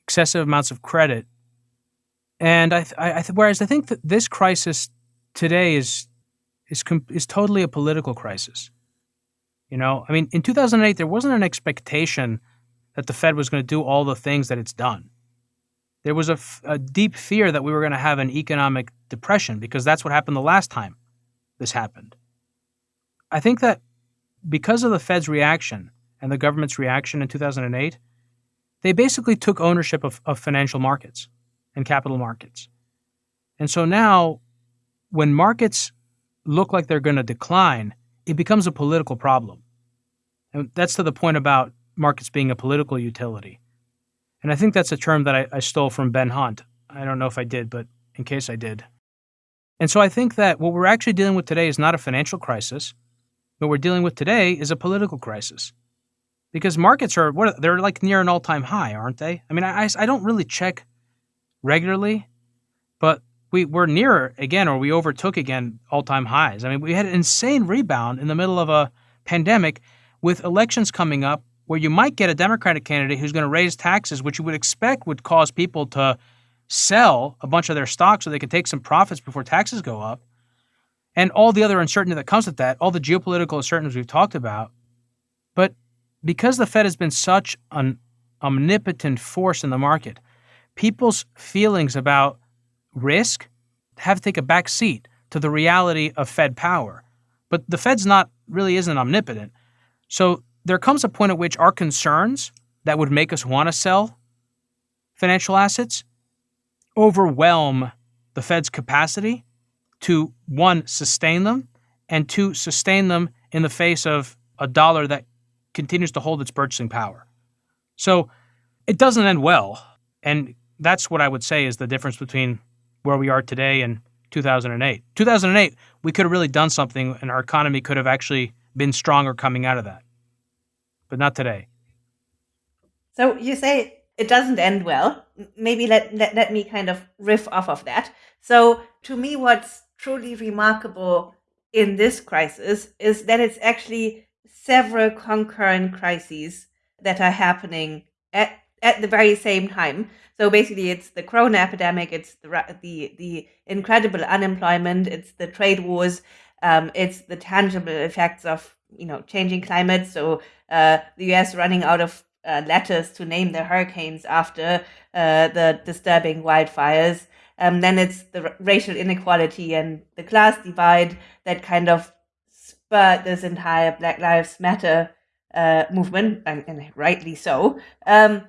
excessive amounts of credit, and I, I, I whereas I think that this crisis today is is is totally a political crisis. You know, I mean, in 2008 there wasn't an expectation that the Fed was going to do all the things that it's done. There was a, a deep fear that we were going to have an economic depression because that's what happened the last time this happened. I think that because of the Fed's reaction and the government's reaction in 2008, they basically took ownership of, of financial markets and capital markets. And so now, when markets look like they're going to decline, it becomes a political problem. And that's to the point about markets being a political utility. And I think that's a term that I, I stole from Ben Hunt. I don't know if I did, but in case I did. And so I think that what we're actually dealing with today is not a financial crisis. What we're dealing with today is a political crisis. Because markets are what they're like near an all-time high, aren't they? I mean, I, I don't really check regularly, but we we're near again, or we overtook again all-time highs. I mean, we had an insane rebound in the middle of a pandemic, with elections coming up where you might get a Democratic candidate who's going to raise taxes, which you would expect would cause people to sell a bunch of their stocks so they could take some profits before taxes go up, and all the other uncertainty that comes with that, all the geopolitical uncertainties we've talked about. But because the Fed has been such an omnipotent force in the market, people's feelings about risk have to take a back seat to the reality of Fed power. But the Fed's not really isn't omnipotent. So there comes a point at which our concerns that would make us want to sell financial assets overwhelm the Fed's capacity to one, sustain them, and two, sustain them in the face of a dollar that continues to hold its purchasing power. So it doesn't end well. And that's what I would say is the difference between where we are today and 2008. 2008, we could have really done something and our economy could have actually been stronger coming out of that but not today. So you say it doesn't end well. Maybe let, let, let me kind of riff off of that. So to me, what's truly remarkable in this crisis is that it's actually several concurrent crises that are happening at, at the very same time. So basically, it's the corona epidemic, it's the the the incredible unemployment, it's the trade wars, um, it's the tangible effects of you know changing climate. So uh, the U.S. running out of uh, letters to name the hurricanes after uh, the disturbing wildfires. Um, then it's the racial inequality and the class divide that kind of spurred this entire Black Lives Matter uh, movement, and, and, rightly so. Um,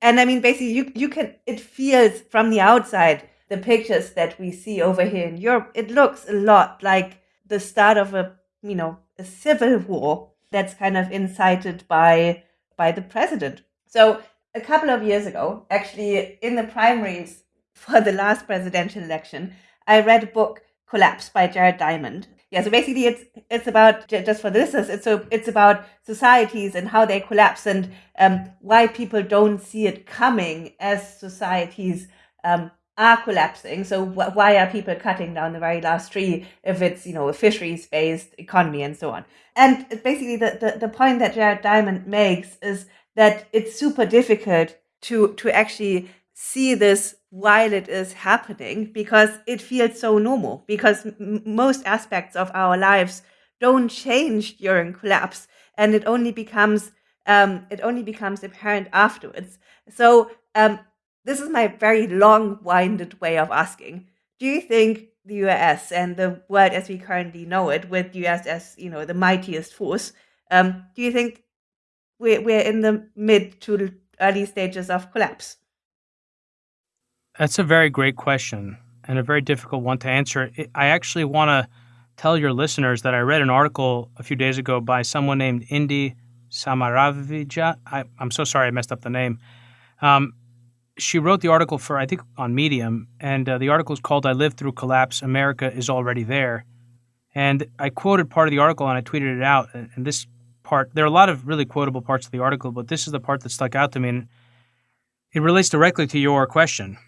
and I mean, basically, you you can it feels from the outside the pictures that we see over here in Europe. It looks a lot like the start of a you know a civil war that's kind of incited by by the president. So a couple of years ago, actually in the primaries for the last presidential election, I read a book Collapse by Jared Diamond. Yeah, so basically it's it's about just for this it's so it's about societies and how they collapse and um, why people don't see it coming as societies um, are collapsing. So wh- why are people cutting down the very last tree if it's you know a fisheries based economy and so on? And basically the, the the point that Jared Diamond makes is that it's super difficult to to actually see this while it is happening because it feels so normal because m- most aspects of our lives don't change during collapse and it only becomes um, it only becomes apparent afterwards. So um, this is my very long-winded way of asking. Do you think the us and the world as we currently know it with us as you know the mightiest force um, do you think we're, we're in the mid to early stages of collapse that's a very great question and a very difficult one to answer. I actually want to tell your listeners that I read an article a few days ago by someone named Indy Samaravija. I, am so sorry I messed up the name. Um, she wrote the article for, I think, on Medium, and uh, the article is called I Lived Through Collapse America is Already There. And I quoted part of the article and I tweeted it out. And, and this part, there are a lot of really quotable parts of the article, but this is the part that stuck out to me. And it relates directly to your question.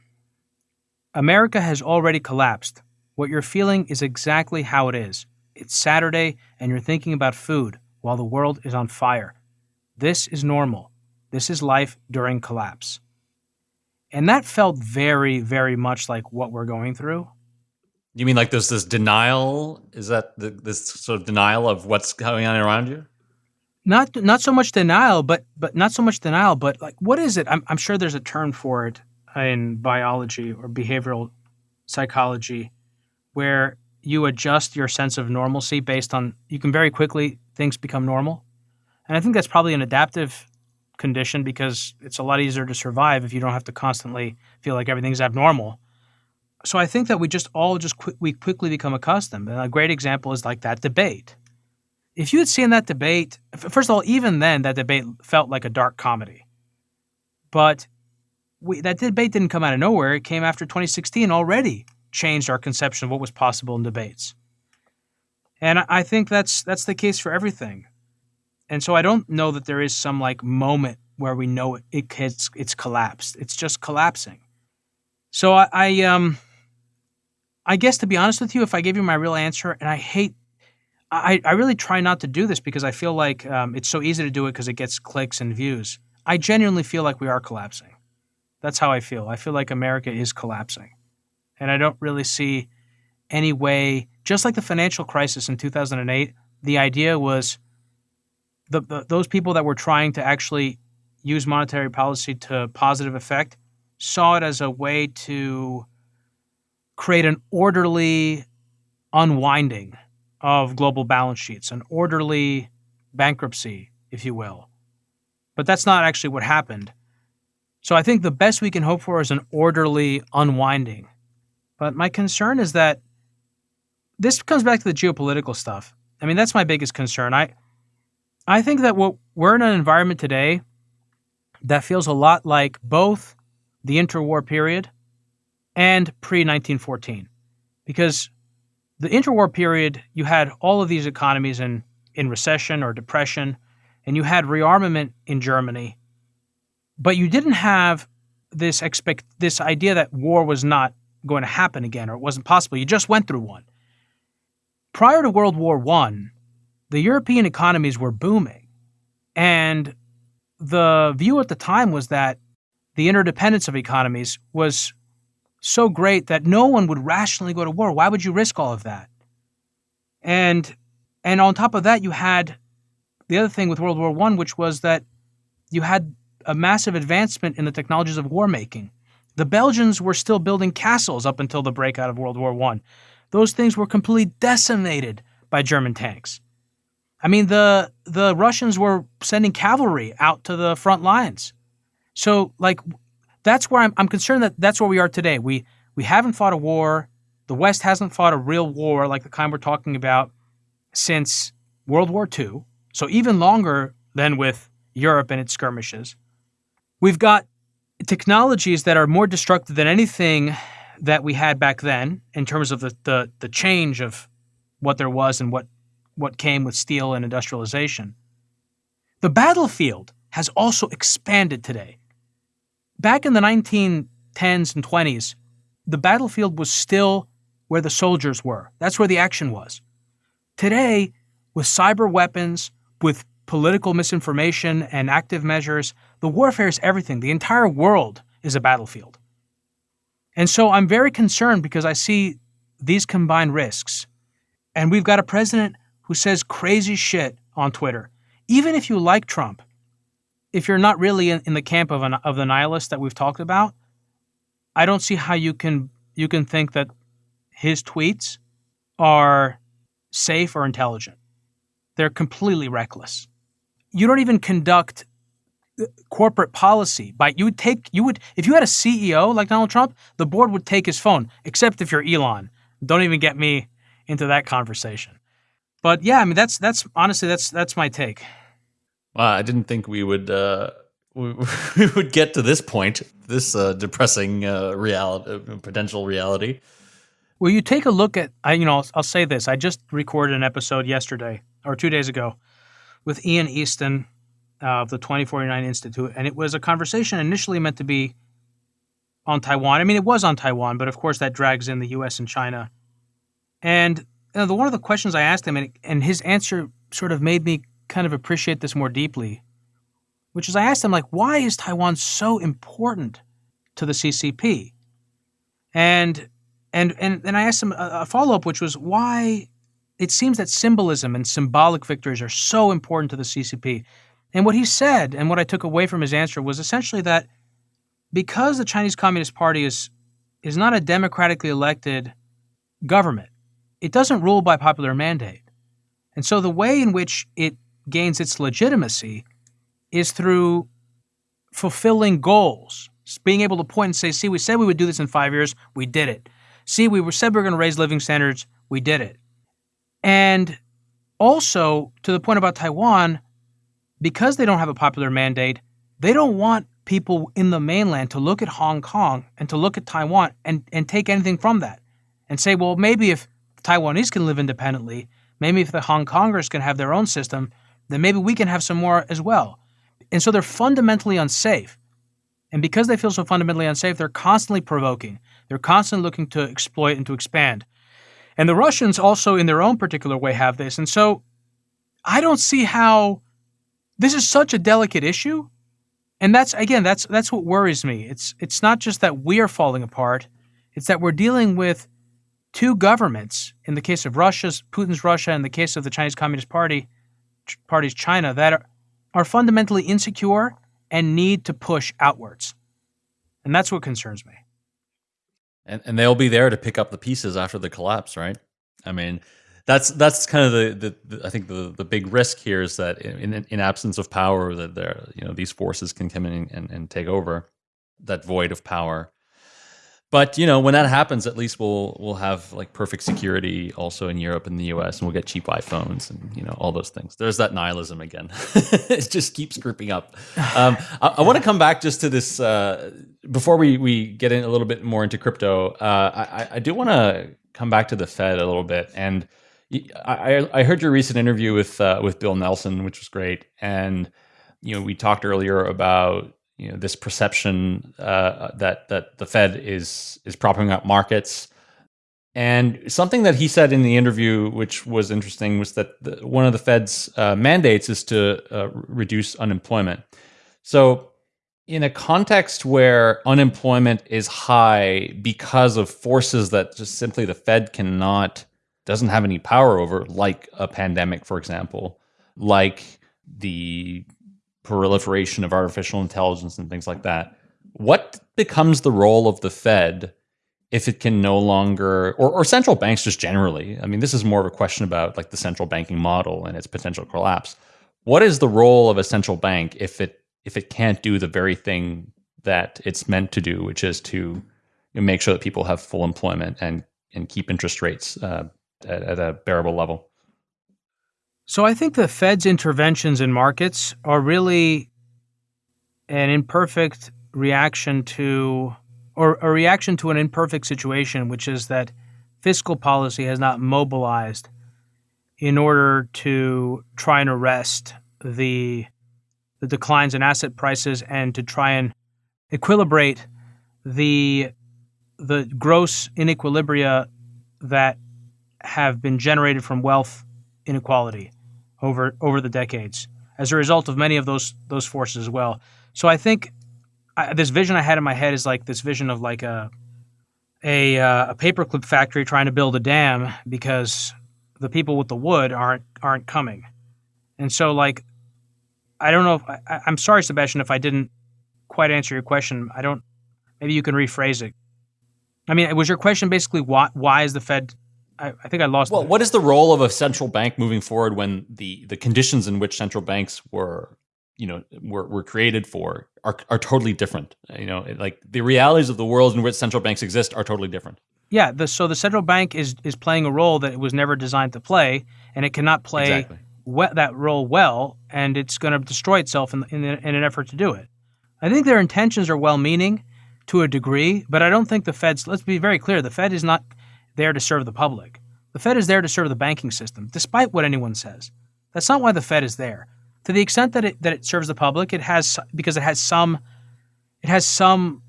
America has already collapsed. What you're feeling is exactly how it is. It's Saturday, and you're thinking about food while the world is on fire. This is normal. This is life during collapse. And that felt very, very much like what we're going through. You mean like there's this denial? Is that the, this sort of denial of what's going on around you? Not, not so much denial, but but not so much denial, but like what is it? I'm, I'm sure there's a term for it in biology or behavioral psychology where you adjust your sense of normalcy based on you can very quickly things become normal. And i think that's probably an adaptive condition because it's a lot easier to survive if you don't have to constantly feel like everything's abnormal. So i think that we just all just qu- we quickly become accustomed. And a great example is like that debate. If you had seen that debate first of all even then that debate felt like a dark comedy. But we, that debate didn't come out of nowhere. It came after 2016 already changed our conception of what was possible in debates. And I think that's that's the case for everything. And so I don't know that there is some like moment where we know it, it it's, it's collapsed. It's just collapsing. So I, I um I guess to be honest with you, if I gave you my real answer, and I hate I, I really try not to do this because I feel like um, it's so easy to do it because it gets clicks and views. I genuinely feel like we are collapsing. That's how I feel. I feel like America is collapsing. And I don't really see any way, just like the financial crisis in 2008, the idea was the, the, those people that were trying to actually use monetary policy to positive effect saw it as a way to create an orderly unwinding of global balance sheets, an orderly bankruptcy, if you will. But that's not actually what happened. So I think the best we can hope for is an orderly unwinding. But my concern is that this comes back to the geopolitical stuff. I mean, that's my biggest concern. I I think that what we're in an environment today that feels a lot like both the interwar period and pre 1914. Because the interwar period, you had all of these economies in, in recession or depression, and you had rearmament in Germany but you didn't have this expect this idea that war was not going to happen again or it wasn't possible. You just went through one. Prior to World War One, the European economies were booming, and the view at the time was that the interdependence of economies was so great that no one would rationally go to war. Why would you risk all of that? And and on top of that, you had the other thing with World War One, which was that you had a massive advancement in the technologies of war making. The Belgians were still building castles up until the breakout of World War I. Those things were completely decimated by German tanks. I mean, the the Russians were sending cavalry out to the front lines. So, like, that's where I'm, I'm concerned that that's where we are today. We we haven't fought a war. The West hasn't fought a real war like the kind we're talking about since World War II. So even longer than with Europe and its skirmishes. We've got technologies that are more destructive than anything that we had back then in terms of the, the, the change of what there was and what what came with steel and industrialization. The battlefield has also expanded today. Back in the 1910s and 20s, the battlefield was still where the soldiers were. That's where the action was. Today, with cyber weapons, with political misinformation and active measures, the warfare is everything. The entire world is a battlefield. And so I'm very concerned because I see these combined risks. And we've got a president who says crazy shit on Twitter. Even if you like Trump, if you're not really in, in the camp of, an, of the nihilist that we've talked about, I don't see how you can you can think that his tweets are safe or intelligent. They're completely reckless. You don't even conduct uh, corporate policy by you would take you would if you had a CEO like Donald Trump, the board would take his phone, except if you're Elon. Don't even get me into that conversation. But yeah, I mean that's that's honestly that's that's my take. Well, I didn't think we would uh, we, we would get to this point, this uh, depressing uh, reality, uh, potential reality. Well, you take a look at I you know I'll, I'll say this. I just recorded an episode yesterday or two days ago with Ian Easton of the 2049 Institute, and it was a conversation initially meant to be on Taiwan. I mean, it was on Taiwan, but of course that drags in the U.S. and China. And you know, the, one of the questions I asked him, and, and his answer sort of made me kind of appreciate this more deeply, which is I asked him, like, why is Taiwan so important to the CCP? And and and and I asked him a, a follow up, which was why it seems that symbolism and symbolic victories are so important to the CCP. And what he said, and what I took away from his answer, was essentially that because the Chinese Communist Party is is not a democratically elected government, it doesn't rule by popular mandate. And so the way in which it gains its legitimacy is through fulfilling goals, being able to point and say, see, we said we would do this in five years, we did it. See, we said we were going to raise living standards, we did it. And also, to the point about Taiwan, because they don't have a popular mandate, they don't want people in the mainland to look at Hong Kong and to look at Taiwan and, and take anything from that and say, well, maybe if Taiwanese can live independently, maybe if the Hong Kongers can have their own system, then maybe we can have some more as well. And so they're fundamentally unsafe. And because they feel so fundamentally unsafe, they're constantly provoking. They're constantly looking to exploit and to expand. And the Russians also, in their own particular way, have this. And so I don't see how this is such a delicate issue. And that's again, that's that's what worries me. It's it's not just that we are falling apart; it's that we're dealing with two governments, in the case of Russia's Putin's Russia, and the case of the Chinese Communist Party, Party's China, that are, are fundamentally insecure and need to push outwards. And that's what concerns me. And and they'll be there to pick up the pieces after the collapse, right? I mean, that's that's kind of the, the, the I think the the big risk here is that in in absence of power, that there you know these forces can come in and, and take over that void of power but you know, when that happens, at least we'll we'll have like perfect security also in Europe and the US, and we'll get cheap iPhones and you know all those things. There's that nihilism again. it just keeps creeping up. Um, I, I want to come back just to this uh, before we we get in a little bit more into crypto. Uh, I, I do want to come back to the Fed a little bit, and I, I heard your recent interview with uh, with Bill Nelson, which was great, and you know we talked earlier about you know this perception uh, that that the Fed is is propping up markets. And something that he said in the interview, which was interesting, was that the, one of the Fed's uh, mandates is to uh, reduce unemployment. So, in a context where unemployment is high because of forces that just simply the Fed cannot, doesn't have any power over, like a pandemic, for example, like the proliferation of artificial intelligence and things like that, what becomes the role of the Fed if it can no longer, or, or central banks just generally? I mean, this is more of a question about like the central banking model and its potential collapse. What is the role of a central bank if it if it can't do the very thing that it's meant to do, which is to make sure that people have full employment and and keep interest rates uh, at, at a bearable level? So I think the Fed's interventions in markets are really an imperfect reaction to, or a reaction to an imperfect situation, which is that fiscal policy has not mobilized in order to try and arrest the the declines in asset prices and to try and equilibrate the the gross inequilibria that have been generated from wealth inequality over over the decades as a result of many of those those forces as well. So I think I, this vision I had in my head is like this vision of like a a, uh, a paperclip factory trying to build a dam because the people with the wood aren't aren't coming, and so like I don't know if I, I'm sorry, Sebastian, if I didn't quite answer your question. I don't. Maybe you can rephrase it. I mean, was your question basically why why is the Fed I, I think I lost. Well, what is the role of a central bank moving forward when the the conditions in which central banks were, you know, were, were created for are are totally different. You know, like the realities of the world in which central banks exist are totally different. Yeah. The, so the central bank is is playing a role that it was never designed to play, and it cannot play exactly. we, that role well, and it's going to destroy itself in, in in an effort to do it. I think their intentions are well meaning to a degree, but I don't think the Fed's. Let's be very clear: the Fed is not there to serve the public. The Fed is there to serve the banking system, despite what anyone says. That's not why the Fed is there. To the extent that it that it serves the public, it has because it has some it has some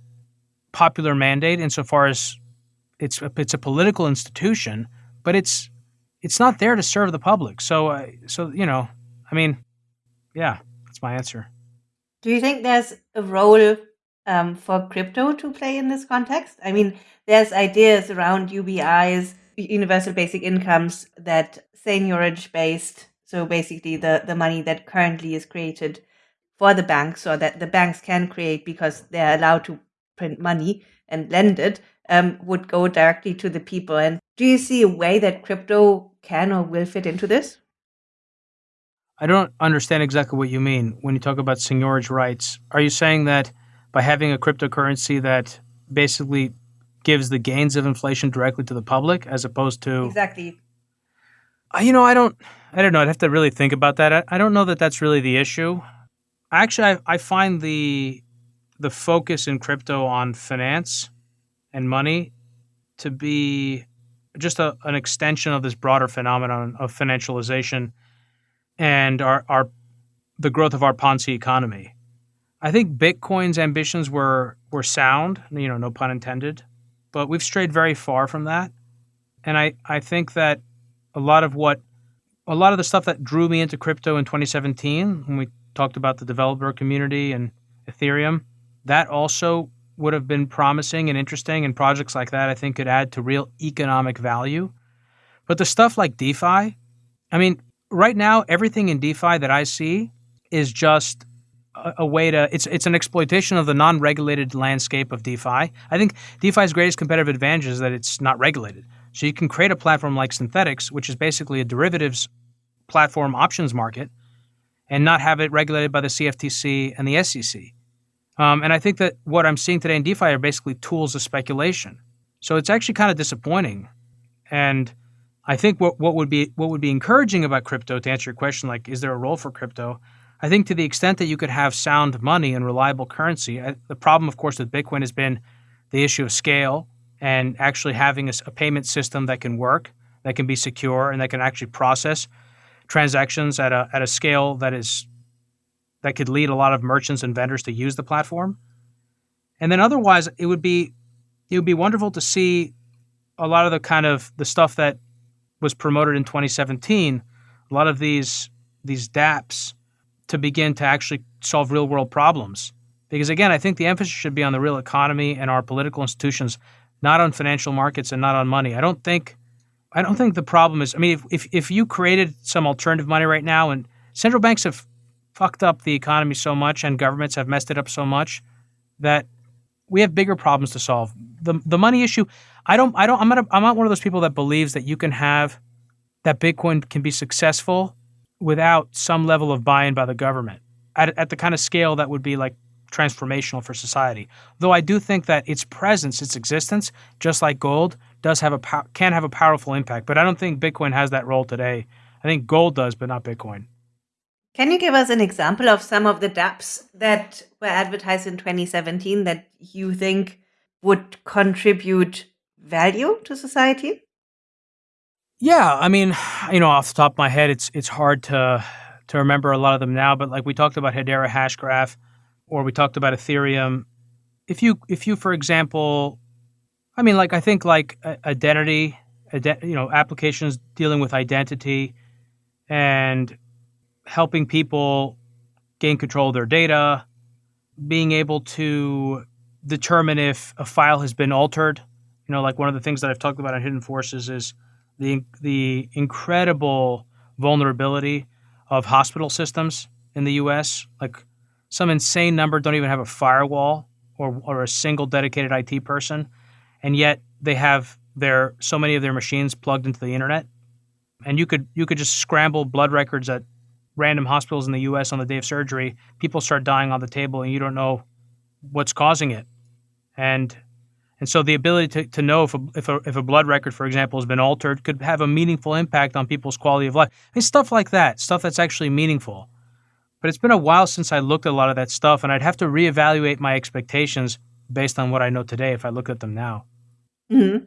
popular mandate insofar as it's a, it's a political institution, but it's it's not there to serve the public. So uh, so you know, I mean, yeah, that's my answer. Do you think there's a role um, for crypto to play in this context? I mean, there's ideas around UBIs, universal basic incomes, that seigniorage based, so basically the, the money that currently is created for the banks or that the banks can create because they're allowed to print money and lend it, um, would go directly to the people. And do you see a way that crypto can or will fit into this? I don't understand exactly what you mean when you talk about seigniorage rights. Are you saying that by having a cryptocurrency that basically gives the gains of inflation directly to the public as opposed to exactly. You know i don't i don't know. I'd have to really think about that. I, I don't know that that's really the issue. Actually I, I find the the focus in crypto on finance and money to be just a, an extension of this broader phenomenon of financialization and our, our the growth of our Ponzi economy. I think Bitcoin's ambitions were were sound, you know, no pun intended, but we've strayed very far from that. And I, I think that a lot of what a lot of the stuff that drew me into crypto in 2017 when we talked about the developer community and Ethereum, that also would have been promising and interesting and projects like that I think could add to real economic value. But the stuff like DeFi, I mean, right now everything in DeFi that I see is just a, way to it's it's an exploitation of the non-regulated landscape of DeFi. I think DeFi's greatest competitive advantage is that it's not regulated. So you can create a platform like Synthetix, which is basically a derivatives platform options market, and not have it regulated by the CFTC and the SEC. Um, and I think that what I'm seeing today in DeFi are basically tools of speculation. So it's actually kind of disappointing. And I think what, what would be what would be encouraging about crypto, to answer your question, like is there a role for crypto? I think to the extent that you could have sound money and reliable currency, I, the problem, of course, with Bitcoin has been the issue of scale and actually having a, a, payment system that can work, that can be secure, and that can actually process transactions at a at a scale that is that could lead a lot of merchants and vendors to use the platform. And then otherwise, it would be it would be wonderful to see a lot of the kind of the stuff that was promoted in 2017. A lot of these these DApps to begin to actually solve real world problems. Because again, I think the emphasis should be on the real economy and our political institutions, not on financial markets and not on money. I don't think I don't think the problem is I mean if if, if you created some alternative money right now and central banks have fucked up the economy so much and governments have messed it up so much that we have bigger problems to solve. The the money issue, I don't I don't I'm not I'm not one of those people that believes that you can have that Bitcoin can be successful without some level of buy-in by the government at, at the kind of scale that would be like transformational for society. Though I do think that its presence, its existence, just like gold, does have a can have a powerful impact. But I don't think Bitcoin has that role today. I think gold does, but not Bitcoin. Can you give us an example of some of the dApps that were advertised in 2017 that you think would contribute value to society? Yeah, I mean, you know, off the top of my head, it's it's hard to to remember a lot of them now. But like we talked about Hedera Hashgraph, or we talked about Ethereum. If you if you, for example, I mean, like I think like identity, ident- you know, applications dealing with identity, and helping people gain control of their data, being able to determine if a file has been altered. You know, like one of the things that I've talked about on Hidden Forces is the the incredible vulnerability of hospital systems in the U.S. Like some insane number don't even have a firewall or or a single dedicated IT person, and yet they have their so many of their machines plugged into the internet. And you could you could just scramble blood records at random hospitals in the U.S. on the day of surgery. People start dying on the table, and you don't know what's causing it. And and so the ability to, to know if a, if, a, if a blood record, for example, has been altered could have a meaningful impact on people's quality of life. I mean, stuff like that, stuff that's actually meaningful. But it's been a while since I looked at a lot of that stuff, and I'd have to reevaluate my expectations based on what I know today if I look at them now. Mm-hmm.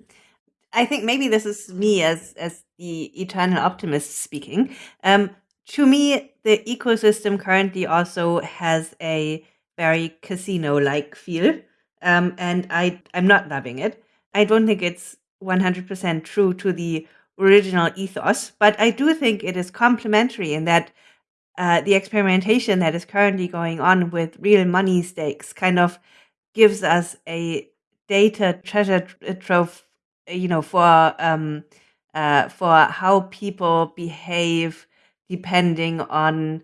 I think maybe this is me as as the eternal optimist speaking. Um, to me, the ecosystem currently also has a very casino-like feel um, and I I'm not loving it. I don't think it's 100% true to the original ethos, but I do think it is complementary in that uh, the experimentation that is currently going on with real money stakes kind of gives us a data treasure trove, you know, for um, uh, for how people behave depending on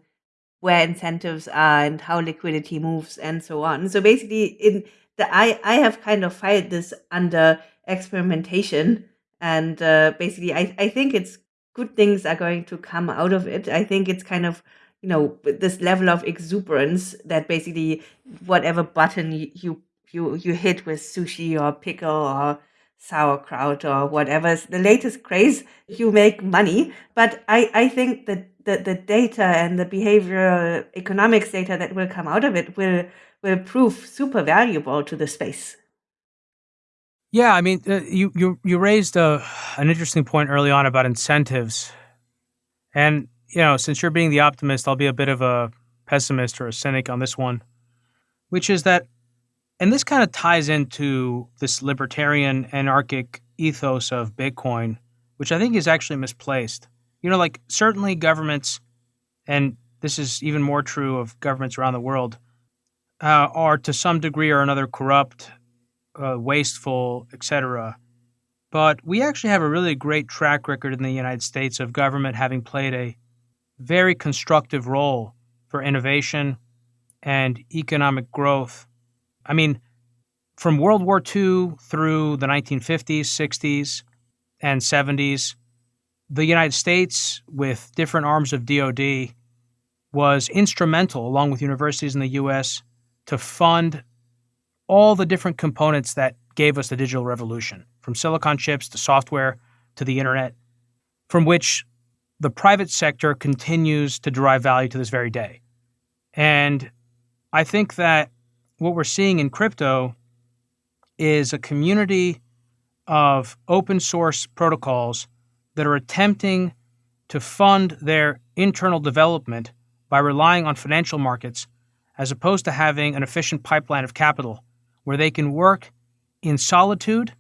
where incentives are and how liquidity moves and so on. So basically, in I I have kind of filed this under experimentation, and uh, basically I I think it's good things are going to come out of it. I think it's kind of you know this level of exuberance that basically whatever button you you you hit with sushi or pickle or sauerkraut or whatever the latest craze you make money but i i think that the, the data and the behavioral economics data that will come out of it will will prove super valuable to the space. Yeah, I mean, uh, you you you raised a, uh, an interesting point early on about incentives, and you know, since you're being the optimist, I'll be a bit of a pessimist or a cynic on this one, which is that, and this kind of ties into this libertarian anarchic ethos of Bitcoin, which I think is actually misplaced. You know, like certainly governments, and this is even more true of governments around the world, uh, are to some degree or another corrupt, uh, wasteful, etc. But we actually have a really great track record in the United States of government having played a very constructive role for innovation and economic growth. I mean, from World War II through the 1950s, 60s, and 70s, the United States, with different arms of DoD, was instrumental, along with universities in the U.S., to fund all the different components that gave us the digital revolution from silicon chips to software to the internet, from which the private sector continues to derive value to this very day. And I think that what we're seeing in crypto is a community of open source protocols that are attempting to fund their internal development by relying on financial markets as opposed to having an efficient pipeline of capital where they can work in solitude.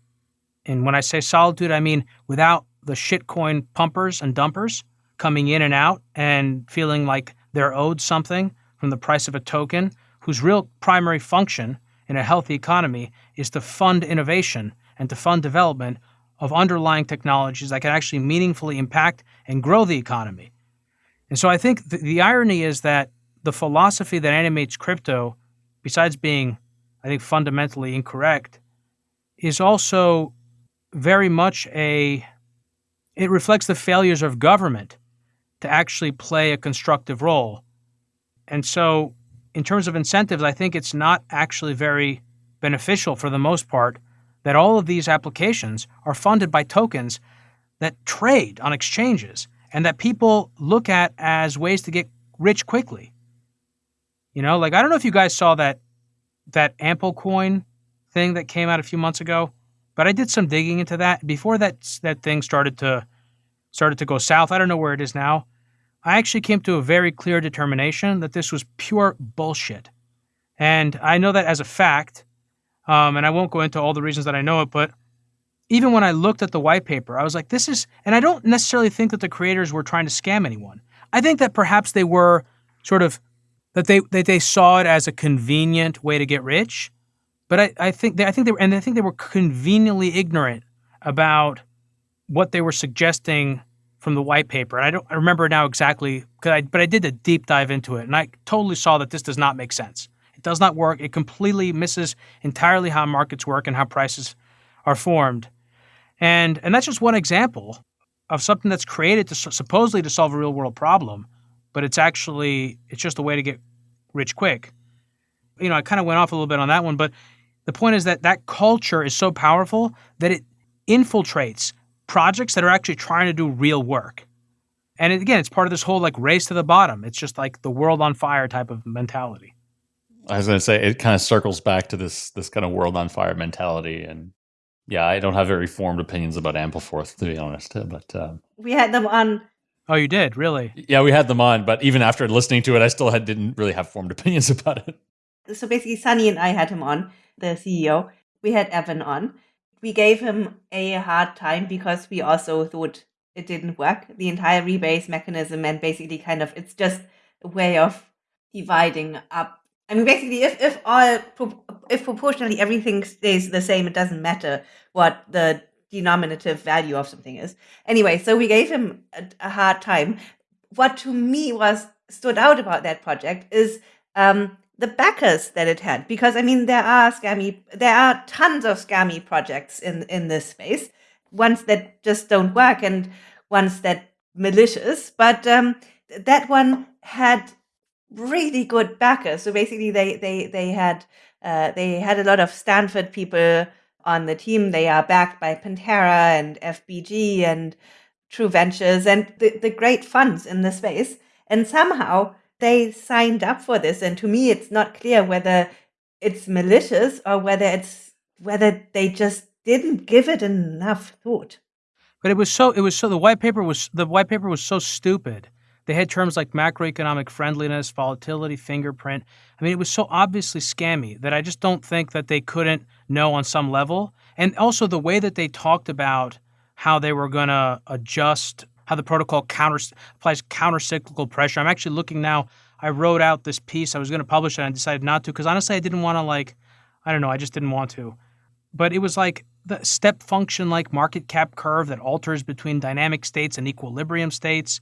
And when I say solitude, I mean without the shitcoin pumpers and dumpers coming in and out and feeling like they're owed something from the price of a token, whose real primary function in a healthy economy is to fund innovation and to fund development of underlying technologies that can actually meaningfully impact and grow the economy. And so I think the, the irony is that the philosophy that animates crypto, besides being, I think, fundamentally incorrect, is also very much a it reflects the failures of government to actually play a constructive role. And so, in terms of incentives, I think it's not actually very beneficial for the most part that all of these applications are funded by tokens that trade on exchanges and that people look at as ways to get rich quickly. You know, like I don't know if you guys saw that that Amplecoin thing that came out a few months ago, but I did some digging into that before that that thing started to started to go south. I don't know where it is now. I actually came to a very clear determination that this was pure bullshit. And I know that as a fact, um, and I won't go into all the reasons that I know it, but even when I looked at the white paper, I was like, this is, and I don't necessarily think that the creators were trying to scam anyone. I think that perhaps they were sort of, that they, that they saw it as a convenient way to get rich. But I, I think they, I think they were, and I think they were conveniently ignorant about what they were suggesting from the white paper. And I don't I remember now exactly, I, but I did a deep dive into it, and I totally saw that this does not make sense. It does not work. It completely misses entirely how markets work and how prices are formed. And and that's just one example of something that's created to supposedly to solve a real world problem, but it's actually it's just a way to get rich quick. You know, I kind of went off a little bit on that one, but the point is that that culture is so powerful that it infiltrates projects that are actually trying to do real work. And again, it's part of this whole like race to the bottom. It's just like the world on fire type of mentality. I was going to say it kind of circles back to this this kind of world on fire mentality, and yeah, I don't have very formed opinions about Ampleforth to be honest. But uh, we had them on. Oh, you did really? Yeah, we had them on, but even after listening to it, I still had, didn't really have formed opinions about it. So basically, Sunny and I had him on, the CEO. We had Evan on, we gave him a hard time because we also thought it didn't work. The entire rebase mechanism and basically kind of it's just a way of dividing up. I mean, basically, if if all if proportionally everything stays the same, it doesn't matter what the denominative value of something is. Anyway, so we gave him a, a hard time. What to me was stood out about that project is um, the backers that it had because i mean there are scammy there are tons of scammy projects in in this space ones that just don't work and ones that malicious but um, that one had really good backers so basically they they they had uh, they had a lot of stanford people on the team they are backed by pantera and fbg and true ventures and the, the great funds in the space and somehow they signed up for this. And to me, it's not clear whether it's malicious or whether it's whether they just didn't give it enough thought. But it was so it was so the white paper was the white paper was so stupid. They had terms like macroeconomic friendliness, volatility, fingerprint. I mean, it was so obviously scammy that I just don't think that they couldn't know on some level. And also the way that they talked about how they were going to adjust how the protocol counter applies counter-cyclical pressure. I'm actually looking now. I wrote out this piece. I was going to publish it and I decided not to because honestly, I didn't want to like, I don't know, I just didn't want to. But it was like the step function like market cap curve that alters between dynamic states and equilibrium states.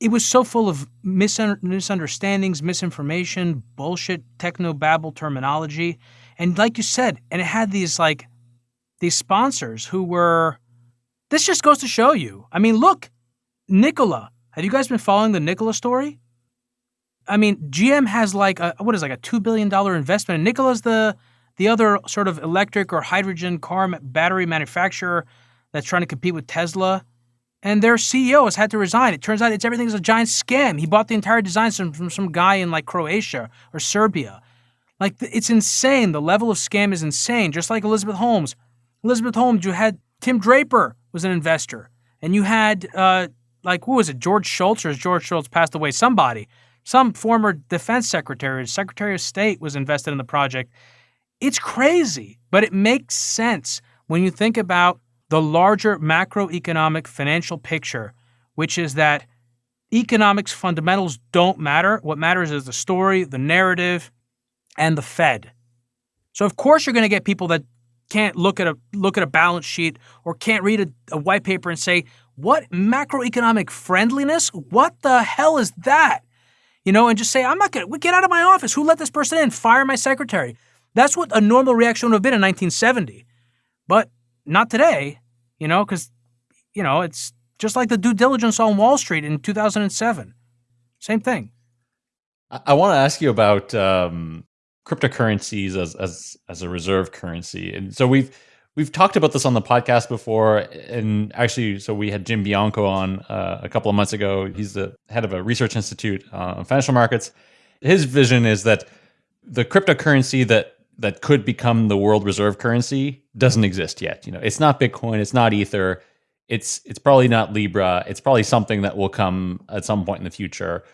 It was so full of misunderstandings, misinformation, bullshit, techno babble terminology. And like you said, and it had these like these sponsors who were this just goes to show you. I mean, look, Nikola. Have you guys been following the Nikola story? I mean, GM has like a what is like a two billion dollar investment, and Nikola's the the other sort of electric or hydrogen car battery manufacturer that's trying to compete with Tesla. And their CEO has had to resign. It turns out it's everything's a giant scam. He bought the entire design from, from some guy in like Croatia or Serbia. Like it's insane. The level of scam is insane. Just like Elizabeth Holmes. Elizabeth Holmes, you had Tim Draper was an investor, and you had uh, like who was it? George Shultz or George Shultz passed away? Somebody, some former defense secretary, Secretary of State was invested in the project. It's crazy, but it makes sense when you think about the larger macroeconomic financial picture, which is that economics fundamentals don't matter. What matters is the story, the narrative, and the Fed. So of course you're going to get people that can't look at a look at a balance sheet or can't read a, a white paper and say, what macroeconomic friendliness? What the hell is that? you know, and just say, I'm not going to get out of my office. Who let this person in? Fire my secretary. That's what a normal reaction would have been in 1970. But not today, you know, because, you know, it's just like the due diligence on Wall Street in 2007. Same thing. I, I want to ask you about um, cryptocurrencies as, as as a reserve currency, and so we've we've talked about this on the podcast before, and actually, so we had Jim Bianco on uh, a couple of months ago. He's the head of a research institute uh, on financial markets. His vision is that the cryptocurrency that that could become the world reserve currency doesn't exist yet. You know, it's not Bitcoin, it's not Ether, it's it's probably not Libra. It's probably something that will come at some point in the future.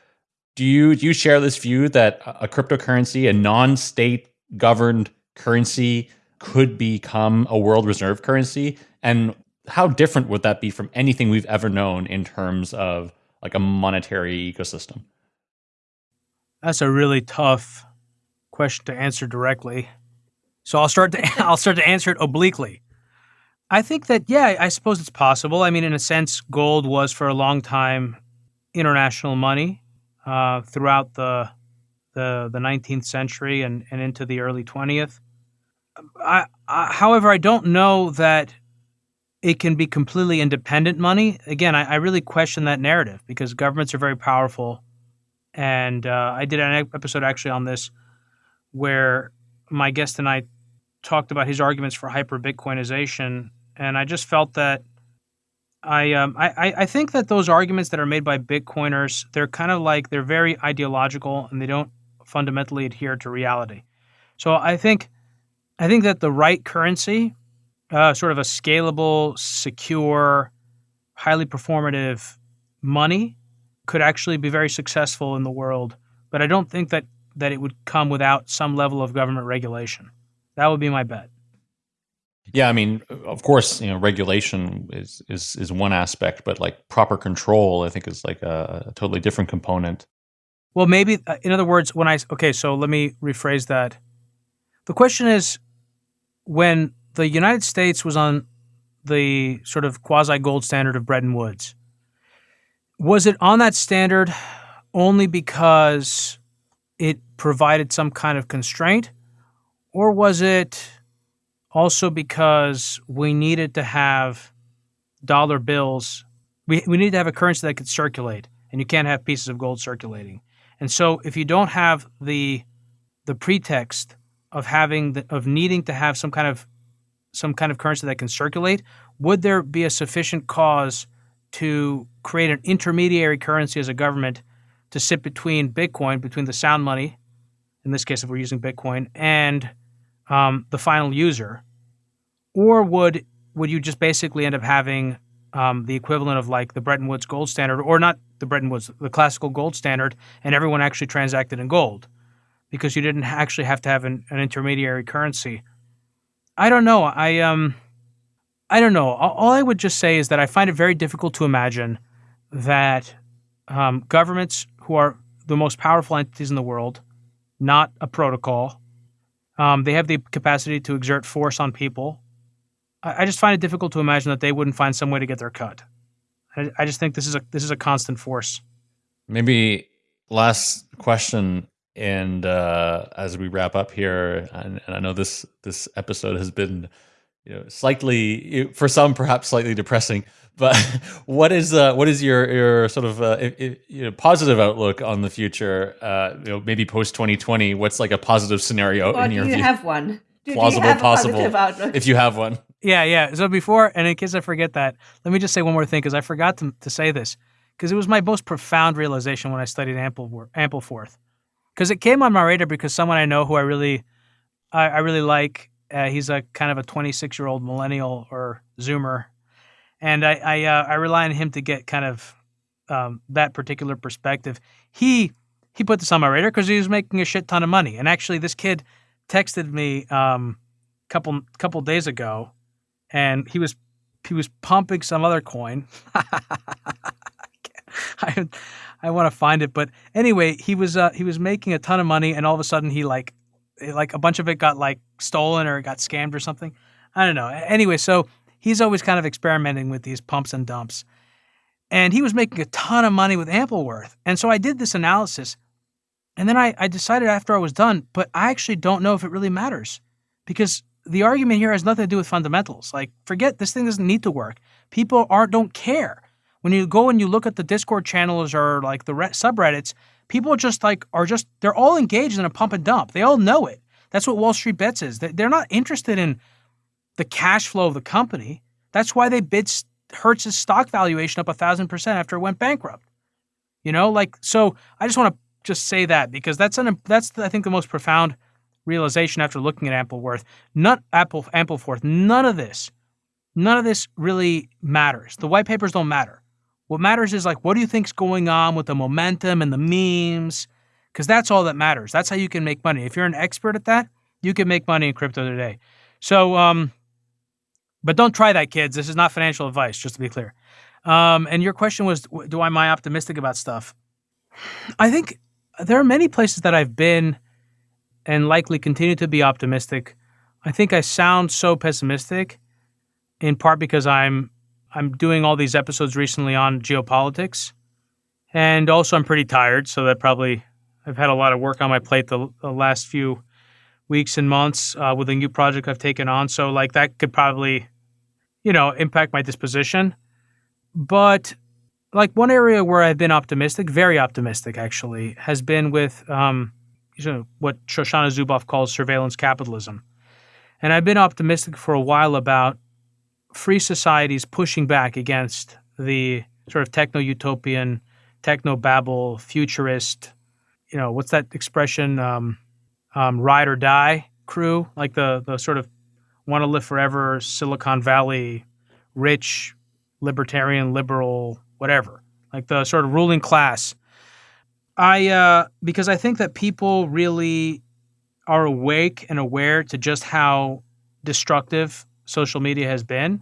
Do you do you share this view that a cryptocurrency, a non-state governed currency, could become a world reserve currency? And how different would that be from anything we've ever known in terms of like a monetary ecosystem? That's a really tough question to answer directly. So I'll start to I'll start to answer it obliquely. I think that yeah, I suppose it's possible. I mean, in a sense, gold was for a long time international money uh, throughout the the the 19th century and, and into the early 20th. I, I, however, I don't know that it can be completely independent money. Again, I, I really question that narrative because governments are very powerful, and uh, I did an episode actually on this where my guest and I talked about his arguments for hyper Bitcoinization, and I just felt that I, um, I I think that those arguments that are made by Bitcoiners they're kind of like they're very ideological and they don't fundamentally adhere to reality. So I think I think that the right currency, uh, sort of a scalable, secure, highly performative money, could actually be very successful in the world. But I don't think that that it would come without some level of government regulation. That would be my bet. Yeah, I mean, of course, you know, regulation is is is one aspect, but like proper control, I think, is like a, a totally different component. Well, maybe, uh, in other words, when I okay, so let me rephrase that. The question is, when the United States was on the sort of quasi gold standard of Bretton Woods, was it on that standard only because it provided some kind of constraint, or was it also because we needed to have dollar bills. We, we need to have a currency that could circulate, and you can't have pieces of gold circulating. And so, if you don't have the the pretext of having the, of needing to have some kind of some kind of currency that can circulate, would there be a sufficient cause to create an intermediary currency as a government to sit between Bitcoin, between the sound money, in this case, if we're using Bitcoin, and um, the final user, or would would you just basically end up having um, the equivalent of like the Bretton Woods gold standard, or not the Bretton Woods, the classical gold standard, and everyone actually transacted in gold because you didn't actually have to have an, an intermediary currency. I don't know. I um, I don't know. All I would just say is that I find it very difficult to imagine that um, governments who are the most powerful entities in the world, not a protocol, um, they have the capacity to exert force on people. I, I, just find it difficult to imagine that they wouldn't find some way to get their cut. I, I just think this is a this is a constant force. Maybe last question, and uh, as we wrap up here, and, and I know this this episode has been you know slightly for some perhaps slightly depressing but what is uh, what is your your sort of uh, if, you know, positive outlook on the future? Uh, you know, maybe post twenty twenty. What's like a positive scenario or in your view? do you view? have one? Do, Plausible, do you have possible. If you have one. Yeah, yeah. So before, and in case I forget that, let me just say one more thing because I forgot to, to say this because it was my most profound realization when I studied Ample Ampleforth because it came on my radar because someone I know who I really I, I really like. Uh, he's a kind of a twenty six year old millennial or Zoomer and I I, uh, I rely on him to get kind of um, that particular perspective. He he put this on my radar because he was making a shit ton of money, and actually, this kid texted me um, couple couple days ago, and he was he was pumping some other coin. I I want to find it, but anyway, he was uh, he was making a ton of money, and all of a sudden he like like a bunch of it got like stolen or got scammed or something. I don't know. Anyway, so he's always kind of experimenting with these pumps and dumps. And he was making a ton of money with Ampleforth, And so I did this analysis. And then I, I decided after I was done, but I actually don't know if it really matters because the argument here has nothing to do with fundamentals. Like, forget this thing doesn't need to work. People aren't don't care. When you go and you look at the Discord channels or like the subreddits, people just like are just they're all engaged in a pump and dump. They all know it. That's what Wall Street Bets is. They're not interested in the cash flow of the company. That's why they bid Hertz's stock valuation up a thousand percent after it went bankrupt. You know, like so. I just want to just say that because that's an that's I think the most profound realization after looking at Ampleforth. Not Apple Ampleforth. None of this, none of this really matters. The white papers don't matter. What matters is like what do you think's going on with the momentum and the memes, because that's all that matters. That's how you can make money. If you're an expert at that, you can make money in crypto today. So, um, but don't try that, kids. This is not financial advice, just to be clear. Um, and your question was, do I am I optimistic about stuff? I think there are many places that I've been and likely continue to be optimistic. I think I sound so pessimistic, in part because I'm I'm doing all these episodes recently on geopolitics, and also I'm pretty tired, so that probably I've had a lot of work on my plate the, the last few weeks and months uh, with a new project I've taken on. So like that could probably, you know, impact my disposition. But like one area where I've been optimistic, very optimistic actually, has been with um, you know what Shoshana Zuboff calls surveillance capitalism. And I've been optimistic for a while about free societies pushing back against the sort of techno utopian, techno babble, futurist, you know, what's that expression? Um, um, ride or die crew, like the the sort of want to live forever Silicon Valley, rich, libertarian, liberal, whatever, like the sort of ruling class. I uh, because I think that people really are awake and aware to just how destructive social media has been,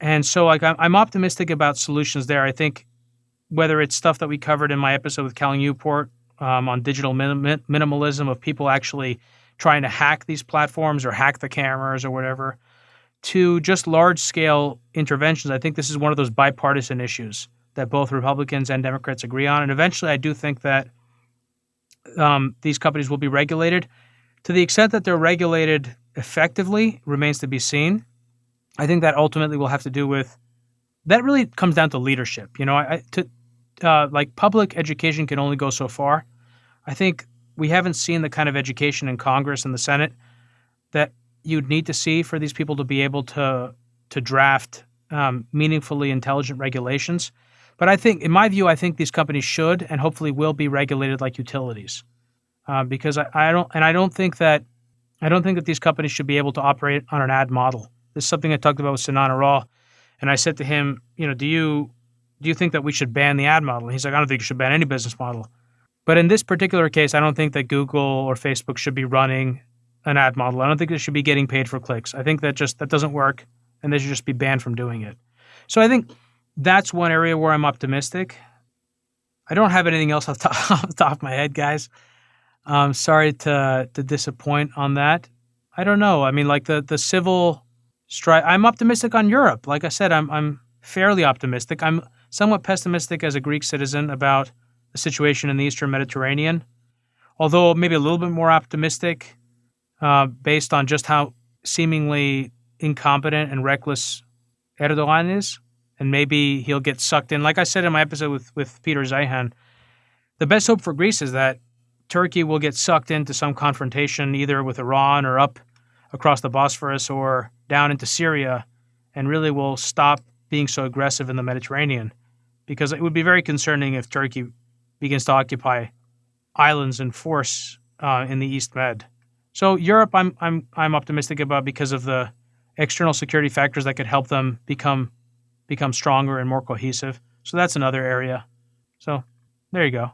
and so like I'm optimistic about solutions there. I think whether it's stuff that we covered in my episode with Cal Newport um, on digital minim- minimalism of people actually trying to hack these platforms or hack the cameras or whatever to just large scale interventions. I think this is one of those bipartisan issues that both Republicans and Democrats agree on. And eventually, I do think that um, these companies will be regulated. To the extent that they're regulated effectively remains to be seen. I think that ultimately will have to do with that. Really comes down to leadership. You know, I, to uh, like public education can only go so far. I think we haven't seen the kind of education in Congress and the Senate that you'd need to see for these people to be able to to draft um, meaningfully intelligent regulations. But I think, in my view, I think these companies should and hopefully will be regulated like utilities, uh, because I, I don't and I don't think that I don't think that these companies should be able to operate on an ad model. This is something I talked about with Sinan Aral, and I said to him, you know, do you do you think that we should ban the ad model? And he's like, I don't think you should ban any business model. But in this particular case, I don't think that Google or Facebook should be running an ad model. I don't think they should be getting paid for clicks. I think that just that doesn't work, and they should just be banned from doing it. So I think that's one area where I'm optimistic. I don't have anything else off the top, off the top of my head, guys. I'm sorry to to disappoint on that. I don't know. I mean, like the the civil strike. I'm optimistic on Europe. Like I said, I'm I'm fairly optimistic. I'm somewhat pessimistic as a Greek citizen about the situation in the Eastern Mediterranean, although maybe a little bit more optimistic uh, based on just how seemingly incompetent and reckless Erdogan is. And maybe he'll get sucked in. Like I said in my episode with, with Peter Zeihan, the best hope for Greece is that Turkey will get sucked into some confrontation either with Iran or up across the Bosphorus or down into Syria and really will stop being so aggressive in the Mediterranean because it would be very concerning if Turkey begins to occupy islands in force uh, in the East Med. So Europe, I'm I'm I'm optimistic about because of the external security factors that could help them become become stronger and more cohesive. So that's another area. So there you go.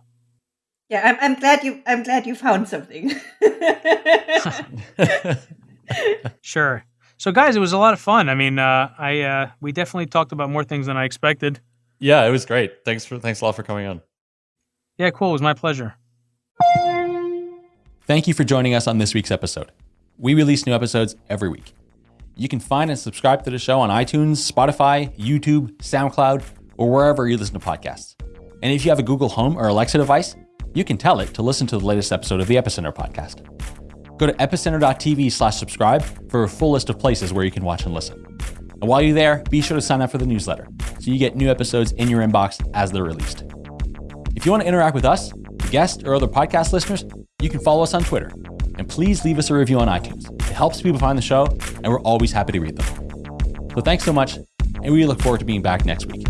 Yeah, I'm I'm glad you I'm glad you found something. sure. So guys, it was a lot of fun. I mean, uh, I uh, we definitely talked about more things than I expected. Yeah, it was great. Thanks for thanks a lot for coming on. Yeah, cool. It was my pleasure. Thank you for joining us on this week's episode. We release new episodes every week. You can find and subscribe to the show on iTunes, Spotify, YouTube, SoundCloud, or wherever you listen to podcasts. And if you have a Google Home or Alexa device, you can tell it to listen to the latest episode of the Epicenter podcast. Go to epicenter.tv slash subscribe for a full list of places where you can watch and listen. And while you're there, be sure to sign up for the newsletter so you get new episodes in your inbox as they're released. If you want to interact with us, guests, or other podcast listeners, you can follow us on Twitter. And please leave us a review on iTunes. It helps people find the show, and we're always happy to read them. So thanks so much, and we look forward to being back next week.